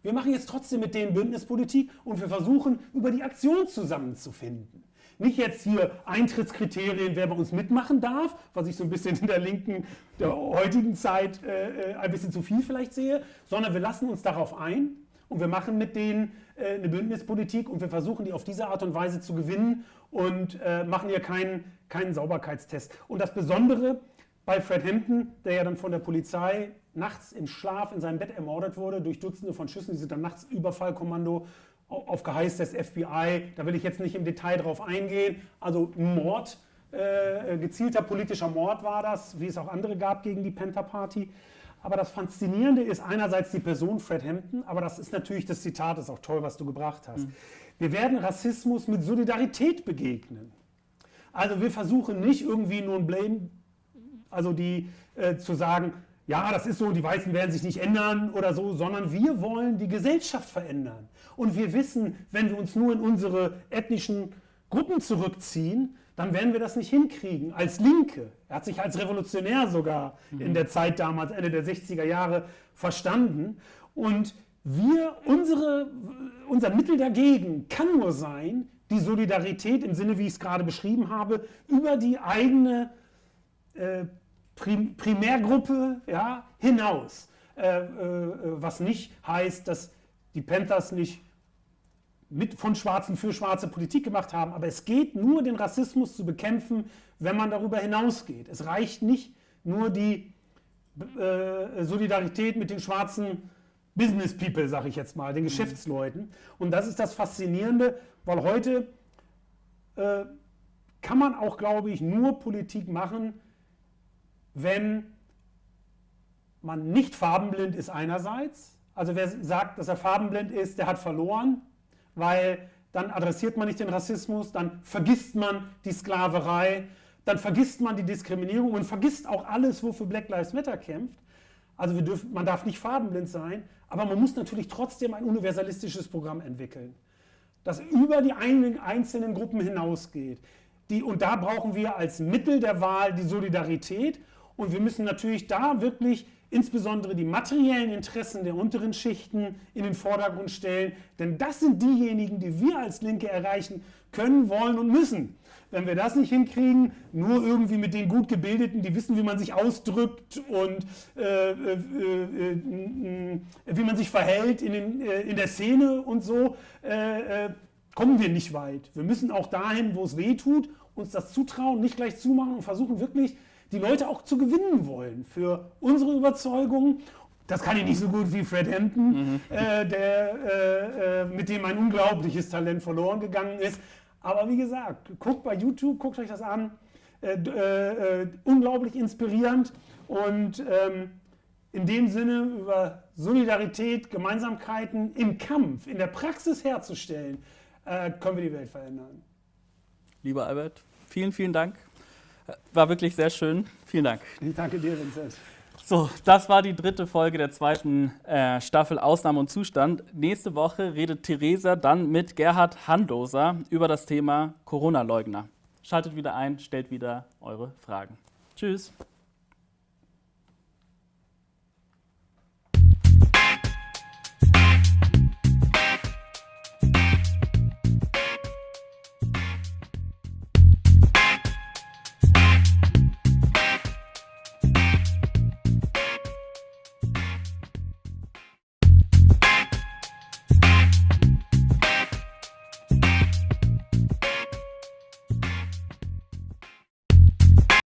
Speaker 2: Wir machen jetzt trotzdem mit denen Bündnispolitik und wir versuchen, über die Aktion zusammenzufinden. Nicht jetzt hier Eintrittskriterien, wer bei uns mitmachen darf, was ich so ein bisschen in der linken, der heutigen Zeit äh, äh ein bisschen zu viel vielleicht sehe, sondern wir lassen uns darauf ein und wir machen mit denen äh, eine Bündnispolitik und wir versuchen, die auf diese Art und Weise zu gewinnen und äh, machen hier keinen, keinen Sauberkeitstest. Und das Besondere bei Fred Hampton, der ja dann von der Polizei nachts im Schlaf in seinem Bett ermordet wurde durch Dutzende von Schüssen, die sind dann nachts Überfallkommando auf Geheiß des FBI. Da will ich jetzt nicht im Detail drauf eingehen. Also Mord, äh, gezielter politischer Mord war das, wie es auch andere gab gegen die Panther Party. Aber das Faszinierende ist einerseits die Person Fred Hampton, aber das ist natürlich, das Zitat ist auch toll, was du gebracht hast. Mhm. Wir werden Rassismus mit Solidarität begegnen. Also wir versuchen nicht irgendwie nur ein Blame, also die äh, zu sagen, ja, das ist so, die Weißen werden sich nicht ändern oder so, sondern wir wollen die Gesellschaft verändern. Und wir wissen, wenn wir uns nur in unsere ethnischen Gruppen zurückziehen, dann werden wir das nicht hinkriegen. Als Linke, er hat sich als Revolutionär sogar mhm. in der Zeit damals, Ende der 60er Jahre, verstanden. Und wir, unsere, unser Mittel dagegen kann nur sein, die Solidarität im Sinne, wie ich es gerade beschrieben habe, über die eigene äh, Prim Primärgruppe ja, hinaus. Äh, äh, was nicht heißt, dass die Panthers nicht mit von Schwarzen für schwarze Politik gemacht haben, aber es geht nur, den Rassismus zu bekämpfen, wenn man darüber hinausgeht. Es reicht nicht nur die äh, Solidarität mit den schwarzen Business People, sage ich jetzt mal, den mhm. Geschäftsleuten. Und das ist das Faszinierende, weil heute äh, kann man auch, glaube ich, nur Politik machen, wenn man nicht farbenblind ist einerseits. Also wer sagt, dass er farbenblind ist, der hat verloren weil dann adressiert man nicht den Rassismus, dann vergisst man die Sklaverei, dann vergisst man die Diskriminierung und vergisst auch alles, wofür Black Lives Matter kämpft. Also dürfen, man darf nicht farbenblind sein, aber man muss natürlich trotzdem ein universalistisches Programm entwickeln, das über die einzelnen Gruppen hinausgeht. Die, und da brauchen wir als Mittel der Wahl die Solidarität und wir müssen natürlich da wirklich insbesondere die materiellen Interessen der unteren Schichten in den Vordergrund stellen, denn das sind diejenigen, die wir als Linke erreichen können, wollen und müssen. Wenn wir das nicht hinkriegen, nur irgendwie mit den gut gebildeten, die wissen, wie man sich ausdrückt und äh, äh, äh, äh wie man sich verhält in, den, äh, in der Szene und so, äh, kommen wir nicht weit. Wir müssen auch dahin, wo es weh tut, uns das zutrauen, nicht gleich zumachen und versuchen wirklich die Leute auch zu gewinnen wollen für unsere Überzeugung. Das kann ich nicht so gut wie Fred Hampton, mhm. äh, der, äh, äh, mit dem ein unglaubliches Talent verloren gegangen ist. Aber wie gesagt, guckt bei YouTube, guckt euch das an. Äh, äh, äh, unglaublich inspirierend und ähm, in dem Sinne über Solidarität, Gemeinsamkeiten im Kampf, in der Praxis herzustellen, können wir die Welt verändern.
Speaker 1: Lieber Albert, vielen, vielen Dank war wirklich sehr schön. Vielen Dank.
Speaker 2: Ich danke dir, Vincent.
Speaker 1: So, das war die dritte Folge der zweiten äh, Staffel Ausnahme und Zustand. Nächste Woche redet Theresa dann mit Gerhard Handoser über das Thema Corona-Leugner. Schaltet wieder ein, stellt wieder eure Fragen. Tschüss.